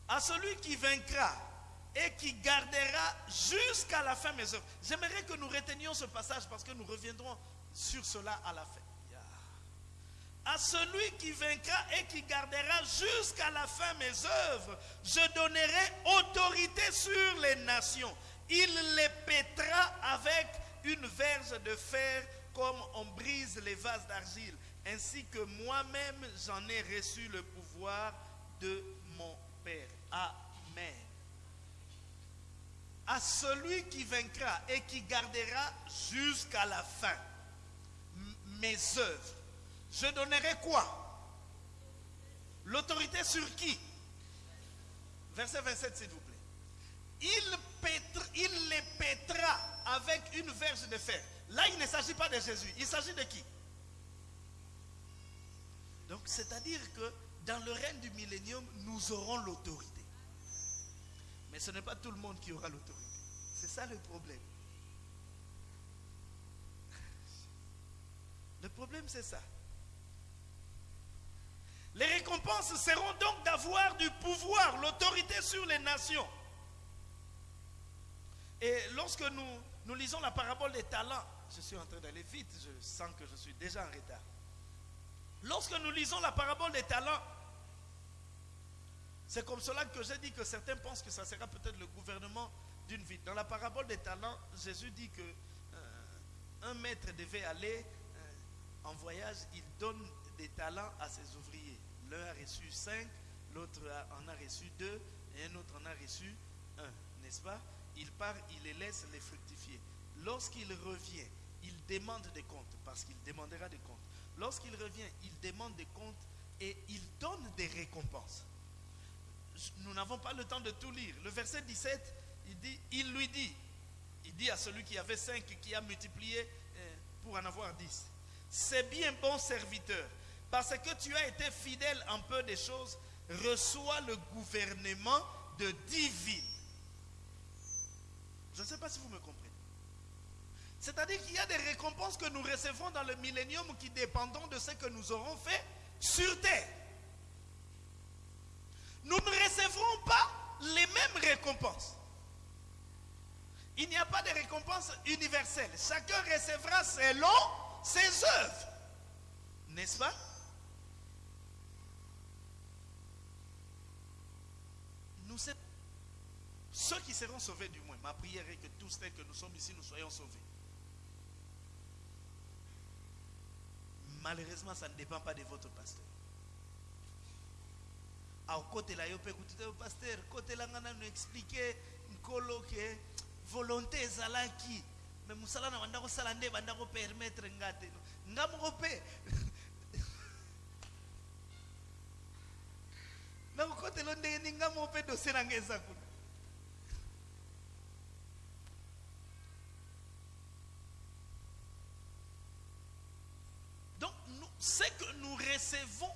S2: À celui qui vaincra et qui gardera jusqu'à la fin mes œuvres. J'aimerais que nous retenions ce passage parce que nous reviendrons sur cela à la fin. À celui qui vaincra et qui gardera jusqu'à la fin mes œuvres, je donnerai autorité sur les nations. Il les pètera avec une verge de fer comme on brise les vases d'argile, ainsi que moi-même j'en ai reçu le pouvoir de mon Père. Amen. À celui qui vaincra et qui gardera jusqu'à la fin mes œuvres, je donnerai quoi? L'autorité sur qui? Verset 27, s'il vous plaît. Il les pètera avec une verge de fer. Là, il ne s'agit pas de Jésus. Il s'agit de qui? Donc, c'est-à-dire que dans le règne du millénium, nous aurons l'autorité. Mais ce n'est pas tout le monde qui aura l'autorité. C'est ça le problème. Le problème, c'est ça. Les récompenses seront donc d'avoir du pouvoir, l'autorité sur les nations. Et lorsque nous, nous lisons la parabole des talents, je suis en train d'aller vite, je sens que je suis déjà en retard. Lorsque nous lisons la parabole des talents, c'est comme cela que j'ai dit que certains pensent que ça sera peut-être le gouvernement d'une ville. Dans la parabole des talents, Jésus dit que euh, un maître devait aller euh, en voyage, il donne des talents à ses ouvriers. L'un a reçu cinq, l'autre en a reçu deux, et un autre en a reçu un, n'est-ce pas? Il part, il les laisse les fructifier. Lorsqu'il revient, il demande des comptes, parce qu'il demandera des comptes. Lorsqu'il revient, il demande des comptes et il donne des récompenses. Nous n'avons pas le temps de tout lire. Le verset 17, il, dit, il lui dit, il dit à celui qui avait cinq qui a multiplié euh, pour en avoir dix, c'est bien bon serviteur, parce que tu as été fidèle en peu des choses, reçois le gouvernement de dix villes. Je ne sais pas si vous me comprenez. C'est-à-dire qu'il y a des récompenses que nous recevrons dans le millénium qui dépendront de ce que nous aurons fait sur terre. Nous ne recevrons pas les mêmes récompenses. Il n'y a pas de récompense universelle. Chacun recevra selon ses œuvres. N'est-ce pas Nous sommes ceux qui seront sauvés du moins. Ma prière est que tous ceux que nous sommes ici, nous soyons sauvés. Malheureusement, ça ne dépend pas de votre pasteur. au côté là, yo pe kutite pasteur, côté là ngana nous expliquer nkolo que volonté ezalaki mais musala na banda kosala nde banda ko permettre ngate nga moko pe na (laughs) kokotelo ndenge ni nga moko pe dossier na nga eza kuna Donc, nous, ce que nous recevons,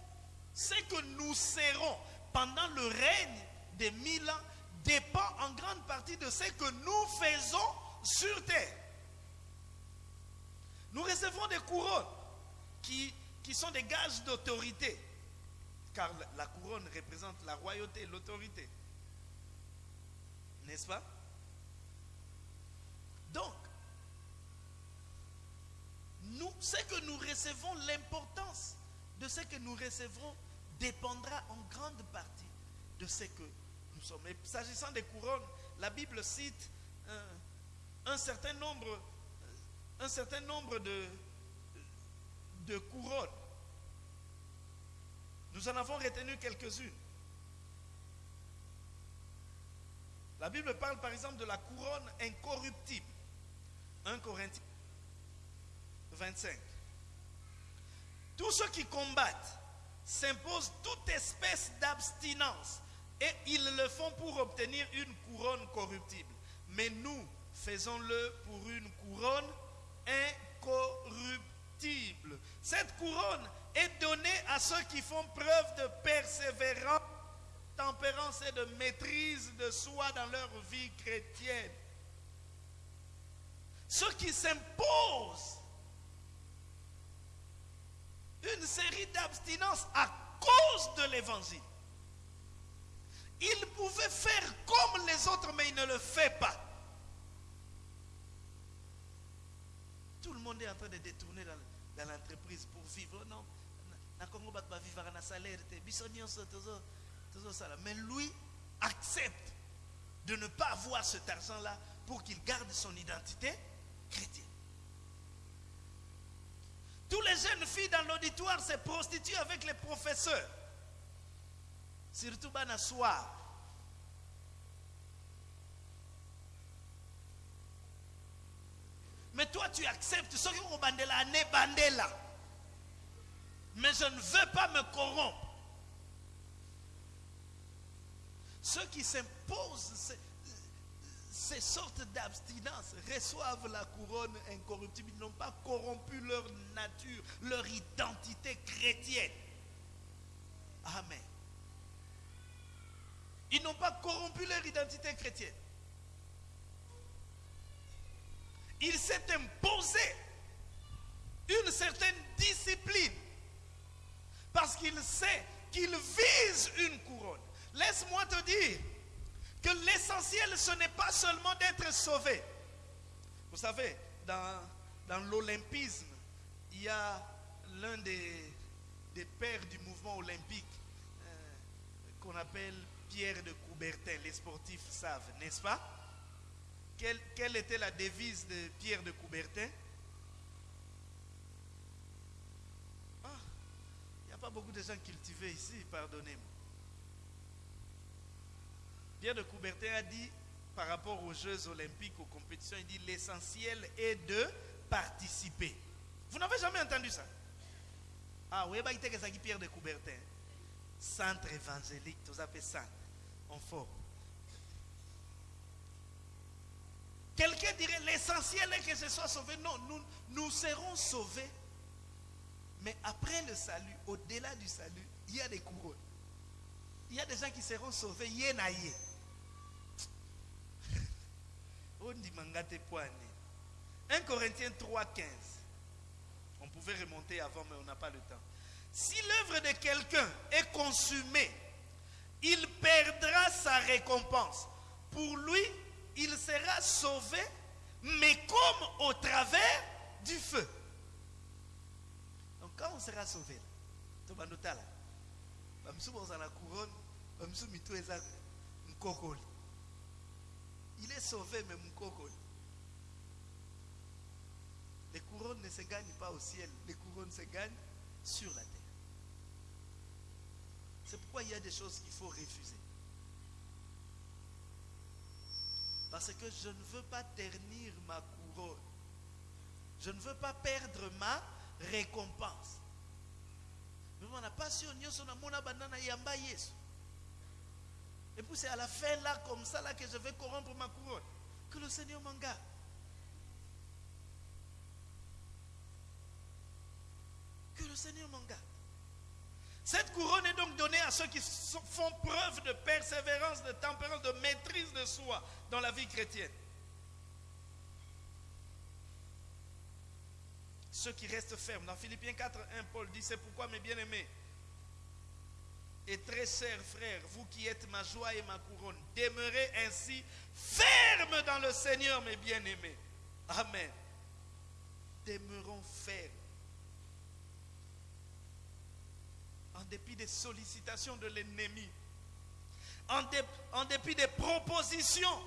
S2: ce que nous serons pendant le règne des mille ans dépend en grande partie de ce que nous faisons sur terre. Nous recevrons des couronnes qui, sont des gages d'autorité, car la couronne représente la royauté, l'autorité. N'est-ce pas? Donc, nous, ce que nous recevons, l'importance de ce que nous recevrons dépendra en grande partie de ce que nous sommes. Et s'agissant des couronnes, la Bible cite un, un certain nombre, de, de couronnes. Nous en avons retenu quelques-unes. La Bible parle par exemple de la couronne incorruptible. 1 Corinthiens 25. Tous ceux qui combattent s'imposent toute espèce d'abstinence et ils le font pour obtenir une couronne corruptible. Mais nous faisons-le pour une couronne incorruptible. Cette couronne est donnée à ceux qui font preuve de persévérance, tempérance et de maîtrise de soi dans leur vie chrétienne. Ceux qui s'imposent une série d'abstinences à cause de l'évangile. Il pouvait faire comme les autres, mais il ne le fait pas. Tout le monde est en train de détourner dans, l'entreprise pour vivre. Oh non, vivre salaire. Mais lui accepte de ne pas avoir cet argent-là pour qu'il garde son identité chrétienne. Tous les jeunes filles dans l'auditoire se prostituent avec les professeurs. Surtout Bana soir. Mais toi, tu acceptes ce que bandela ne bandela. Mais je ne veux pas me corrompre. Ceux qui s'imposent ces, sortes d'abstinence reçoivent la couronne incorruptible. Ils n'ont pas corrompu leur nature, leur identité chrétienne. Amen. Ils n'ont pas corrompu leur identité chrétienne. Il s'est imposé une certaine discipline parce qu'il sait qu'il vise une couronne. Laisse-moi te dire que l'essentiel, ce n'est pas seulement d'être sauvé. Vous savez, dans, dans l'olympisme, il y a l'un des, des pères du mouvement olympique euh, qu'on appelle Pierre de Coubertin. Les sportifs savent, n'est-ce pas? Quelle, quelle était la devise de Pierre de Coubertin? Ah, Il n'y a pas beaucoup de gens cultivés ici, pardonnez-moi. Pierre de Coubertin a dit, par rapport aux Jeux olympiques, aux compétitions, il dit l'essentiel est de participer. Vous n'avez jamais entendu ça? Ah oui, bah, il Pierre de Coubertin. Centre évangélique, ça fait centre. En fort. Quelqu'un dirait l'essentiel est que je sois sauvé. Non, nous, nous serons sauvés. Mais après le salut, au-delà du salut, il y a des couronnes. Il y a des gens qui seront sauvés. Poane. 1 Corinthiens 3, 15. On pouvait remonter avant, mais on n'a pas le temps. Si l'œuvre de quelqu'un est consumée, il perdra sa récompense. Pour lui, il sera sauvé, mais comme au travers du feu. Donc quand on sera sauvé, tobanota là, bamsu boza la couronne, bamsu mitu eza mkokoli. Il est sauvé, mais mkokoli. Les couronnes ne se gagnent pas au ciel, les couronnes se gagnent sur la terre. C'est pourquoi il y a des choses qu'il faut refuser. Parce que je ne veux pas ternir ma couronne. Je ne veux pas perdre ma récompense. Mais. Et puis c'est à la fin là, comme ça, là, que je vais corrompre ma couronne. Que le Seigneur m'en garde. Que le Seigneur m'en garde. Cette couronne est donc donnée à ceux qui font preuve de persévérance, de tempérance, de maîtrise de soi dans la vie chrétienne. Ceux qui restent fermes. Dans Philippiens 4, 1, Paul dit, c'est pourquoi mes bien-aimés, et très chers frères, vous qui êtes ma joie et ma couronne, demeurez ainsi fermes dans le Seigneur, mes bien-aimés. Amen. Demeurons fermes. En dépit des sollicitations de l'ennemi, en, en dépit des propositions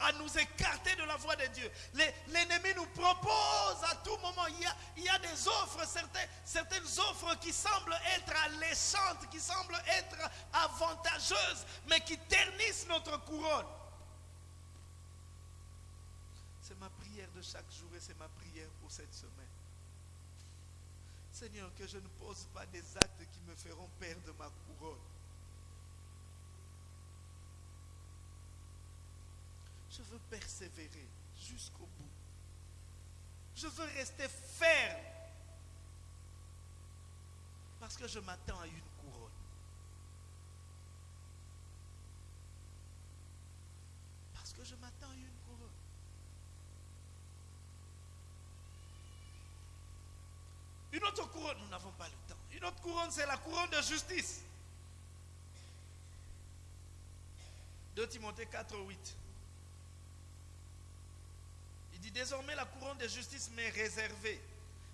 S2: à nous écarter de la voie de Dieu. L'ennemi nous propose à tout moment. Il y a, il y a des offres, certaines, certaines offres qui semblent être alléchantes, qui semblent être avantageuses, mais qui ternissent notre couronne. C'est ma prière de chaque jour et c'est ma prière pour cette semaine. Seigneur, que je ne pose pas des actes qui me feront perdre ma couronne. Je veux persévérer jusqu'au bout. Je veux rester ferme. Parce que je m'attends à une couronne. Parce que je m'attends à une couronne. Une autre couronne, nous n'avons pas le temps. Une autre couronne, c'est la couronne de justice. 2 Timothée 4, 8. Il dit désormais la couronne de justice m'est réservée.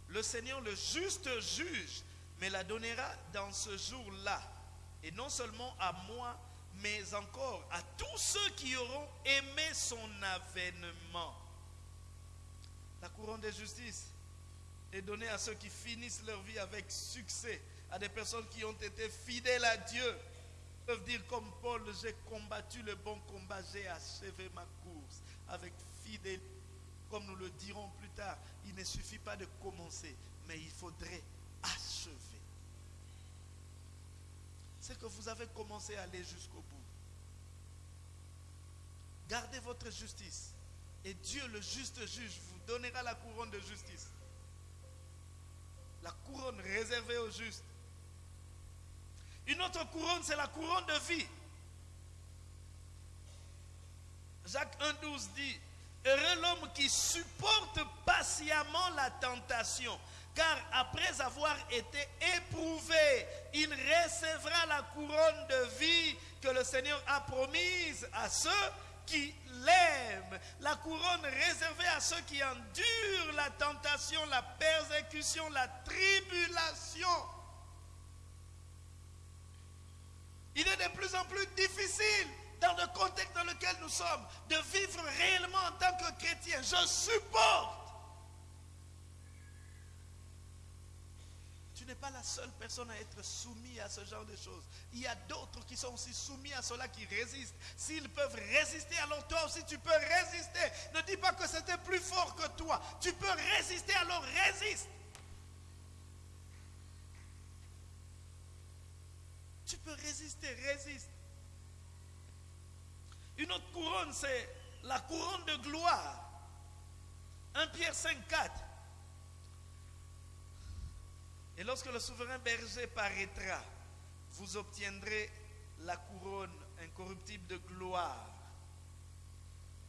S2: Le Seigneur, le juste juge, me la donnera dans ce jour-là. Et non seulement à moi, mais encore à tous ceux qui auront aimé son avènement. La couronne de justice est donnée à ceux qui finissent leur vie avec succès, à des personnes qui ont été fidèles à Dieu. Ils peuvent dire comme Paul, j'ai combattu le bon combat, j'ai achevé ma course avec fidélité. Comme nous le dirons plus tard, il ne suffit pas de commencer, mais il faudrait achever. C'est que vous avez commencé à aller jusqu'au bout. Gardez votre justice. Et Dieu, le juste juge, vous donnera la couronne de justice. La couronne réservée aux justes. Une autre couronne, c'est la couronne de vie. Jacques 1,12 dit Heureux l'homme qui supporte patiemment la tentation, car après avoir été éprouvé, il recevra la couronne de vie que le Seigneur a promise à ceux qui l'aiment. La couronne réservée à ceux qui endurent la tentation, la persécution, la tribulation. Il est de plus en plus difficile dans le contexte dans lequel nous sommes de vivre réellement en tant que chrétien. Je supporte. Tu n'es pas la seule personne à être soumise à ce genre de choses. Il y a d'autres qui sont aussi soumis à cela, qui résistent. S'ils peuvent résister, alors toi aussi tu peux résister. Ne dis pas que c'était plus fort que toi. Tu peux résister, alors résiste. Tu peux résister, résiste. Une autre couronne, c'est la couronne de gloire. 1 Pierre 5, 4. Et lorsque le souverain berger paraîtra, vous obtiendrez la couronne incorruptible de gloire.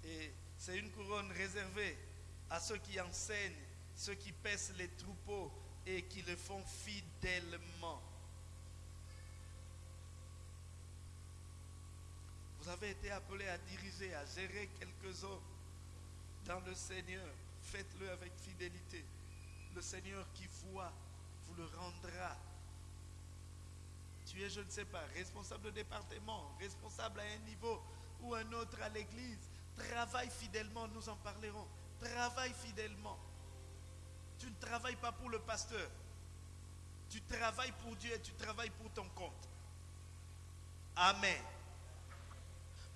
S2: Et c'est une couronne réservée à ceux qui enseignent, ceux qui paissent les troupeaux et qui le font fidèlement. Vous avez été appelé à diriger, à gérer quelques hommes dans le Seigneur. Faites-le avec fidélité. Le Seigneur qui voit vous le rendra. Tu es, je ne sais pas, responsable de département, responsable à un niveau ou un autre à l'église. Travaille fidèlement, nous en parlerons. Travaille fidèlement. Tu ne travailles pas pour le pasteur. Tu travailles pour Dieu et tu travailles pour ton compte. Amen.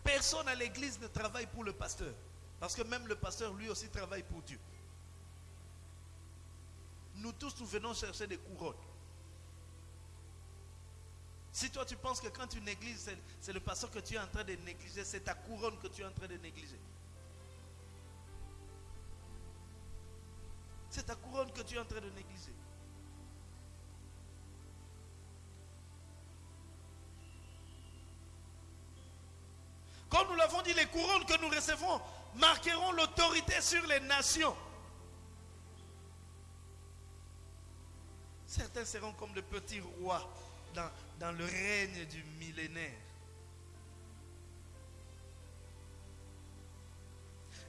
S2: Personne à l'église ne travaille pour le pasteur. Parce que même le pasteur, lui aussi, travaille pour Dieu. Nous tous, nous venons chercher des couronnes. Si toi, tu penses que quand tu négliges, c'est le pasteur que tu es en train de négliger, c'est ta couronne que tu es en train de négliger. C'est ta couronne que tu es en train de négliger. Comme nous l'avons dit, les couronnes que nous recevons marqueront l'autorité sur les nations. Certains seront comme de petits rois dans, dans le règne du millénaire.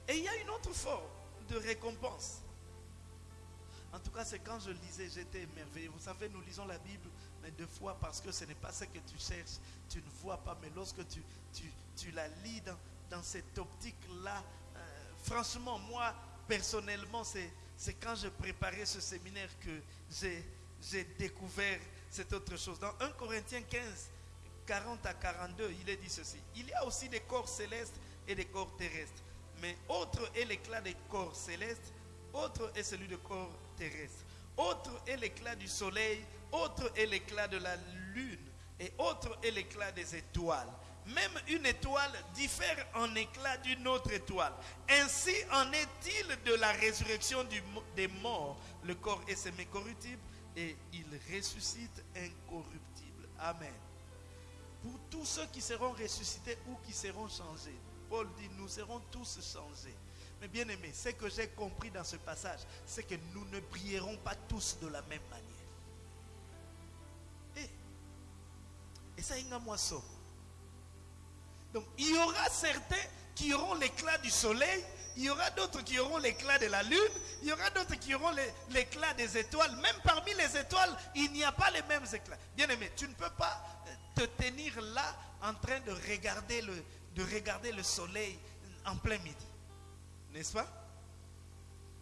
S2: Et il y a une autre forme de récompense. En tout cas, c'est quand je lisais, j'étais émerveillé. Vous savez, nous lisons la Bible, mais deux fois parce que ce n'est pas ce que tu cherches, tu ne vois pas. Mais lorsque tu, tu, tu la lis dans, dans cette optique-là, euh, franchement, moi, personnellement, c'est quand je préparais ce séminaire que j'ai découvert cette autre chose. Dans 1 Corinthiens 15, 40 à 42, il est dit ceci. Il y a aussi des corps célestes et des corps terrestres. Mais autre est l'éclat des corps célestes, autre est celui des corps terrestres. Autre est l'éclat du soleil, autre est l'éclat de la lune, et autre est l'éclat des étoiles. Même une étoile diffère en éclat d'une autre étoile. Ainsi en est-il de la résurrection des morts. Le corps est semi-corruptible et il ressuscite incorruptible. Amen. Pour tous ceux qui seront ressuscités ou qui seront changés, Paul dit, nous serons tous changés. Mais bien aimé, ce que j'ai compris dans ce passage, c'est que nous ne brillerons pas tous de la même manière. Et ça, il y a. Donc, il y aura certains qui auront l'éclat du soleil, il y aura d'autres qui auront l'éclat de la lune, il y aura d'autres qui auront l'éclat des étoiles. Même parmi les étoiles, il n'y a pas les mêmes éclats. Bien aimé, tu ne peux pas te tenir là en train de regarder le, de regarder le soleil en plein midi. N'est-ce pas?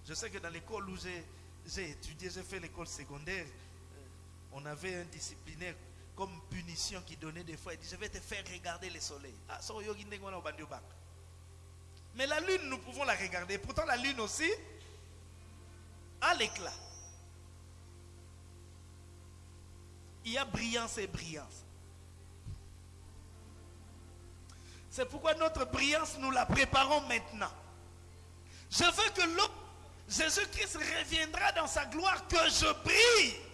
S2: Je sais que dans l'école où j'ai étudié, j'ai fait l'école secondaire, on avait un disciplinaire comme punition qui donnait des fois. Il dit, je vais te faire regarder le soleil. Ah, Mais la lune, nous pouvons la regarder. Pourtant, la lune aussi a l'éclat. Il y a brillance et brillance. C'est pourquoi notre brillance, nous la préparons maintenant. Je veux que Jésus-Christ reviendra dans sa gloire, que je brille.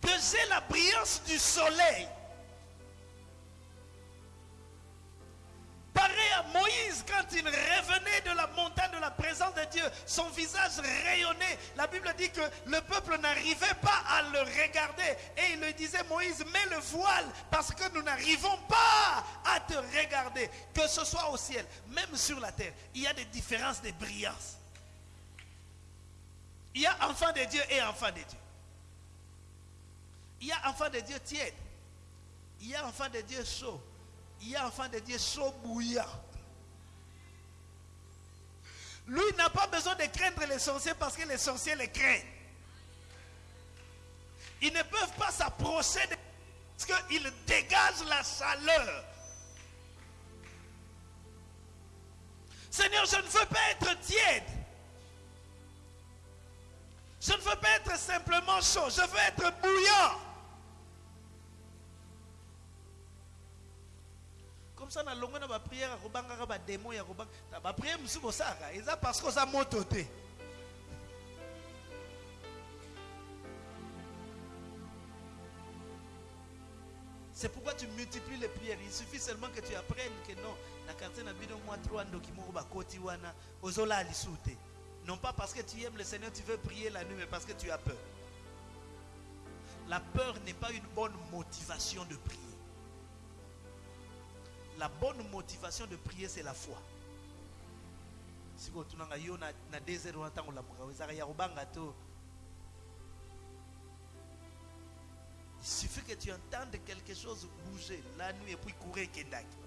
S2: Que imager la brillance du soleil. Pareil à Moïse quand il revenait de la montagne de la présence de Dieu, son visage rayonnait. La Bible dit que le peuple n'arrivait pas à le regarder. Et il lui disait, Moïse, mets le voile parce que nous n'arrivons pas à te regarder. Que ce soit au ciel, même sur la terre, il y a des différences de brillance. Il y a enfants de Dieu et enfants de Dieu. Il y a enfants de Dieu tiède. Il y a enfants de Dieu chaud. Il y a enfant de Dieu chaud bouillant. Lui n'a pas besoin de craindre les sorciers parce que les sorciers les craignent. Ils ne peuvent pas s'approcher de parce qu'ils dégagent la chaleur. Seigneur, je ne veux pas être tiède. Je ne veux pas être simplement chaud. Je veux être bouillant. Ça na akobangaka bademo ya eza parce que c'est pourquoi tu multiplies les prières. Il suffit seulement que tu apprennes que non na quartier na bino mwa 3 ndoki moko bakoti wana ozolala lisu te non pas parce que tu aimes le Seigneur tu veux prier la nuit mais parce que tu as peur. La peur n'est pas une bonne motivation de prier la bonne motivation de prier, c'est la foi. Si vous désert il suffit que tu entendes quelque chose bouger. La nuit et puis courir kendaki.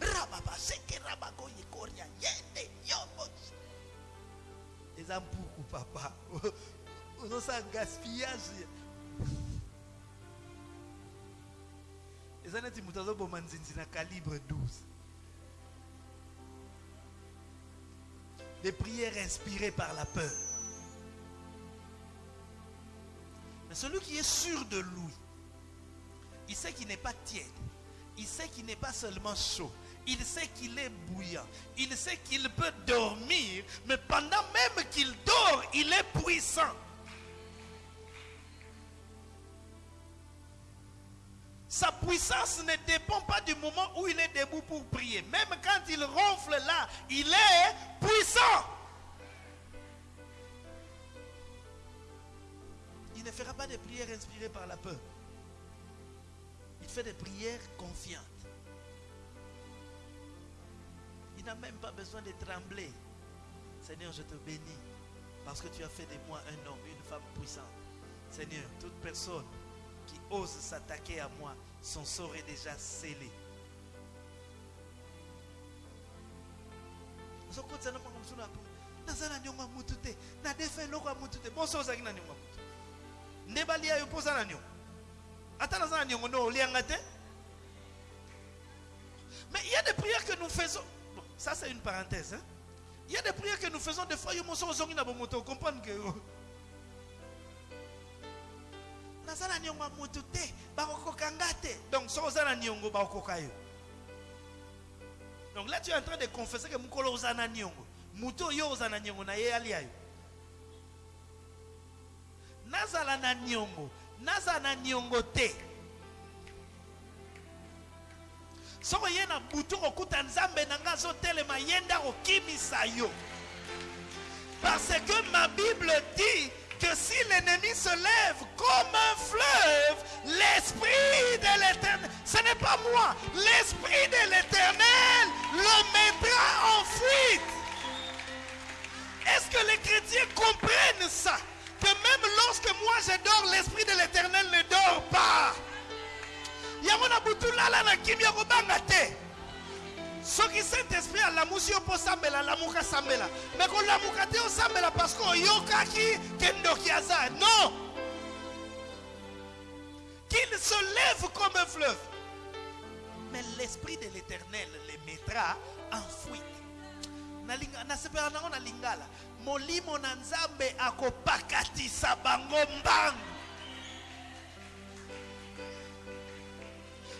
S2: Rababa rabago yende papa (laughs) eza neti moto azoboma nzinzi na calibre 12 des prières inspirées par la peur. Mais celui qui est sûr de lui il sait qu'il n'est pas tiède. Il sait qu'il n'est pas seulement chaud. Il sait qu'il est bouillant. Il sait qu'il peut dormir mais pendant même qu'il dort il est puissant Sa puissance ne dépend pas du moment où il est debout pour prier. Même quand il ronfle là, il est puissant. Il ne fera pas de prières inspirées par la peur. Il fait des prières confiantes. Il n'a même pas besoin de trembler. Seigneur, je te bénis parce que tu as fait de moi un homme, une femme puissante. Seigneur, toute personne qui ose s'attaquer à moi, son sort est déjà scellé. naza na niongo ya mutu te. Nadefa eloko ya mutu te. Bonso ozalaki na niongo ya mutu. Nde balia yo mpo oza na niongo ata naza na mais il y a des prières que nous faisons. Bon, ça c'est une parenthèse hein? il y a des prières que nous faisons. Des fois yo moso ozongi naza na niongo ya motu te bakokoka nga te. Donc soki oza na niongo bakokoka yo. Donc là tu es en train de confesser que mokolo oza na niongo. Motu oyo oza na niongo na ye alia yo nazala na niongo nazala na niongo te. Soki oye na butu kokuta nzambe na nga azotelema ye nde akokimisa yo. Parce que ma bible dit que si l'ennemi se lève comme un fleuve, l'esprit de l'éternel, ce n'est pas moi, l'esprit de l'éternel le mettra en fuite. Est-ce que les chrétiens comprennent ça? Que même lorsque moi je dors, l'esprit de l'éternel ne dort pas. Soki saint esprit alamusi yo mpo osambela alamuka sambela. Me kolamuka te osambela parce que oyokaki ke ndoki aza non! Qu'il se lève comme un fleuve. Mais l'esprit de l'éternel les mettra en fuite. Nasepela nango na lingala molimo na nzambe akopakatisa bango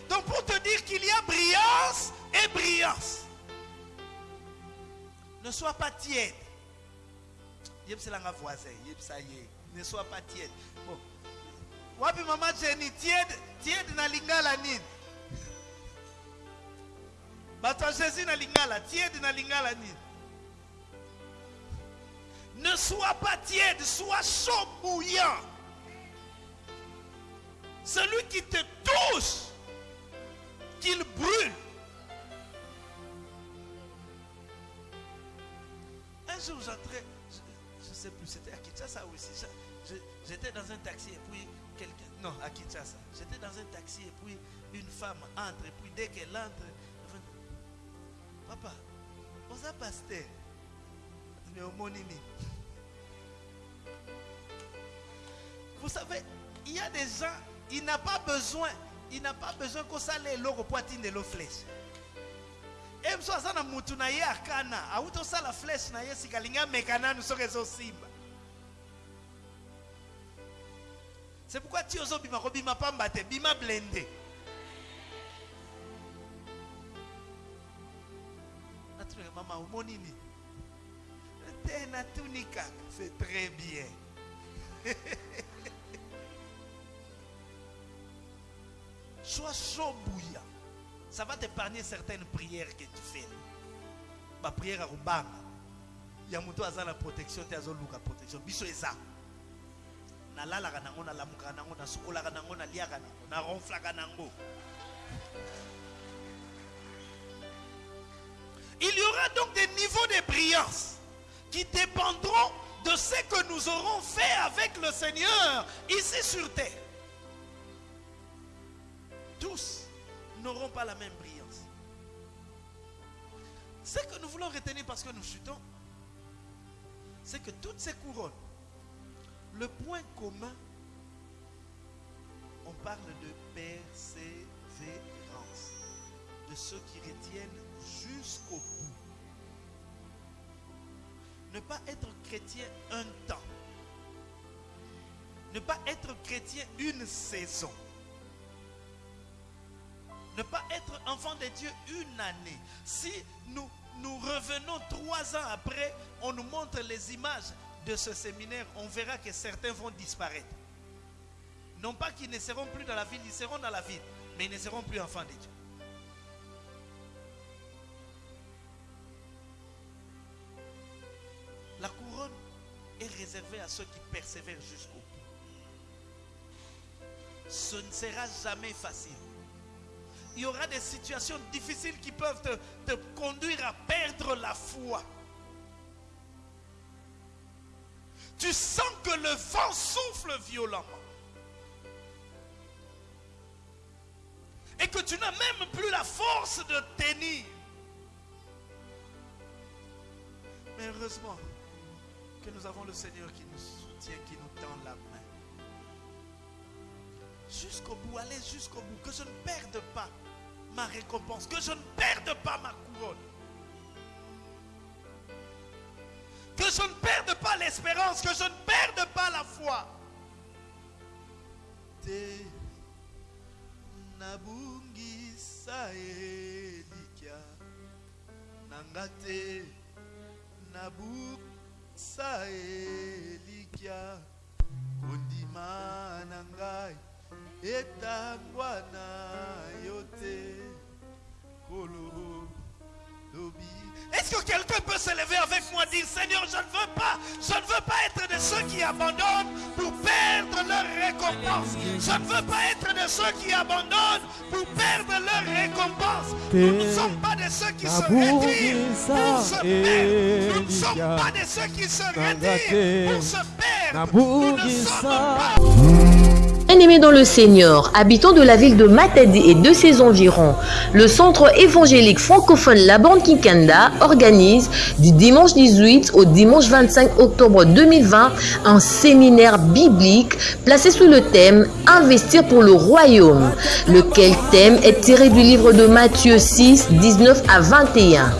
S2: donc pour te dire qu'il y a brillance et brillance. Ne sois pas tiède. yebiselanga voisin. Yebisa ye ne sois pas tiède. Bon. Wapi mama jeni tiède tiède na lingala nini? Bato jésus na lingala tiède na lingala nini? Ne sois pas tiède sois chaud bouillant celui qui te touche qu'il brûle un jour j'entrais je, je sais plus c'était à Kinshasa aussi. J'étais dans un taxi et puis quelqu'un non à Kinshasa. J'étais dans un taxi et puis une femme entre et puis dès qu'elle entre elle fait, papa oza pasteur? Mais nini vous savez il y a des gens il n'a pas besoin il n'a pas besoin kosala eloko po atindela flèche ye biso aza na mutu na ye akana awuti osala flèche na ye sika alingi ameka nanu soki ezosimba c'est pourquoi ti ozobima kobima pamba te bima blende. Natunaka mama omoni nini? Te natuni kaka c'est très bien. (laughs) Sois chaud bouillant ça va t'épargner certaines prières que tu fais. Ba prière ya kobanga ya moto aza na protection te azoluka protection. Biso eza. Nalalaka nango nalamukaka nango nasukolaka nango naliaka nango naronflaka nango. Il y aura donc des niveaux de brillance qui dépendront de ce que nous aurons fait avec le Seigneur ici sur terre. Tous n'auront pas la même brillance. Ce que nous voulons retenir parce que nous chutons, c'est que toutes ces couronnes, le point commun, on parle de persévérance, de ceux qui retiennent jusqu'au bout. Ne pas être chrétien un temps, ne pas être chrétien une saison ne pas être enfant de Dieu une année. Si nous, nous revenons trois ans après, on nous montre les images de ce séminaire, on verra que certains vont disparaître. Non pas qu'ils ne seront plus dans la ville, ils seront dans la ville, mais ils ne seront plus enfants de Dieu. La couronne est réservée à ceux qui persévèrent jusqu'au bout. Ce ne sera jamais facile il y aura des situations difficiles qui peuvent te, conduire à perdre la foi. Tu sens que le vent souffle violemment. Et que tu n'as même plus la force de tenir. Mais heureusement que nous avons le Seigneur qui nous soutient, qui nous tend la main jusqu'au bout, allez jusqu'au bout, que je ne perde pas ma récompense, que je ne perde pas ma couronne, que je ne perde pas l'espérance, que je ne perde pas la foi. Etangwa na yo te kolo lobi. Est-ce que quelqu'un peut se lever avec moi et dire Seigneur je ne veux pas je ne veux pas être de ceux qui abandonnent pour perdre leur récompense. Je ne veux pas être de ceux qui abandonnent pour perdre leur récompense. Nous ne sommes pas de ceux qui se retirent. pour se perdre. nous ne sommes pas de ceux qui se retirent pour se perdre. Nous ne sommes pas
S1: Bien-aimés dans le Seigneur, habitants de la ville de Matadi et de ses environs, le centre évangélique francophone La Bande Kikanda organise du dimanche 18 au dimanche 25 octobre 2020 un séminaire biblique placé sous le thème Investir pour le royaume, lequel thème est tiré du livre de Matthieu 6, 19 à 21.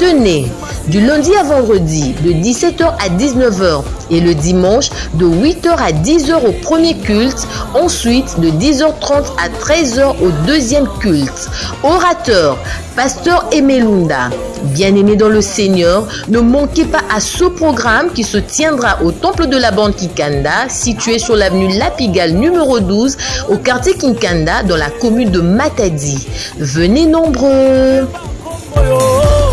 S1: Tenez, du lundi à vendredi, de 17h à 19h et le dimanche, de 8h à 10h au premier culte, ensuite de 10h30 à 13h au deuxième culte. Orateur, Pasteur Emelunda, bien-aimé dans le Seigneur, ne manquez pas à ce programme qui se tiendra au Temple de la Bande Kikanda, situé sur l'avenue Lapigal numéro 12, au quartier Kinkanda, dans la commune de Matadi. Venez nombreux.
S4: Oh,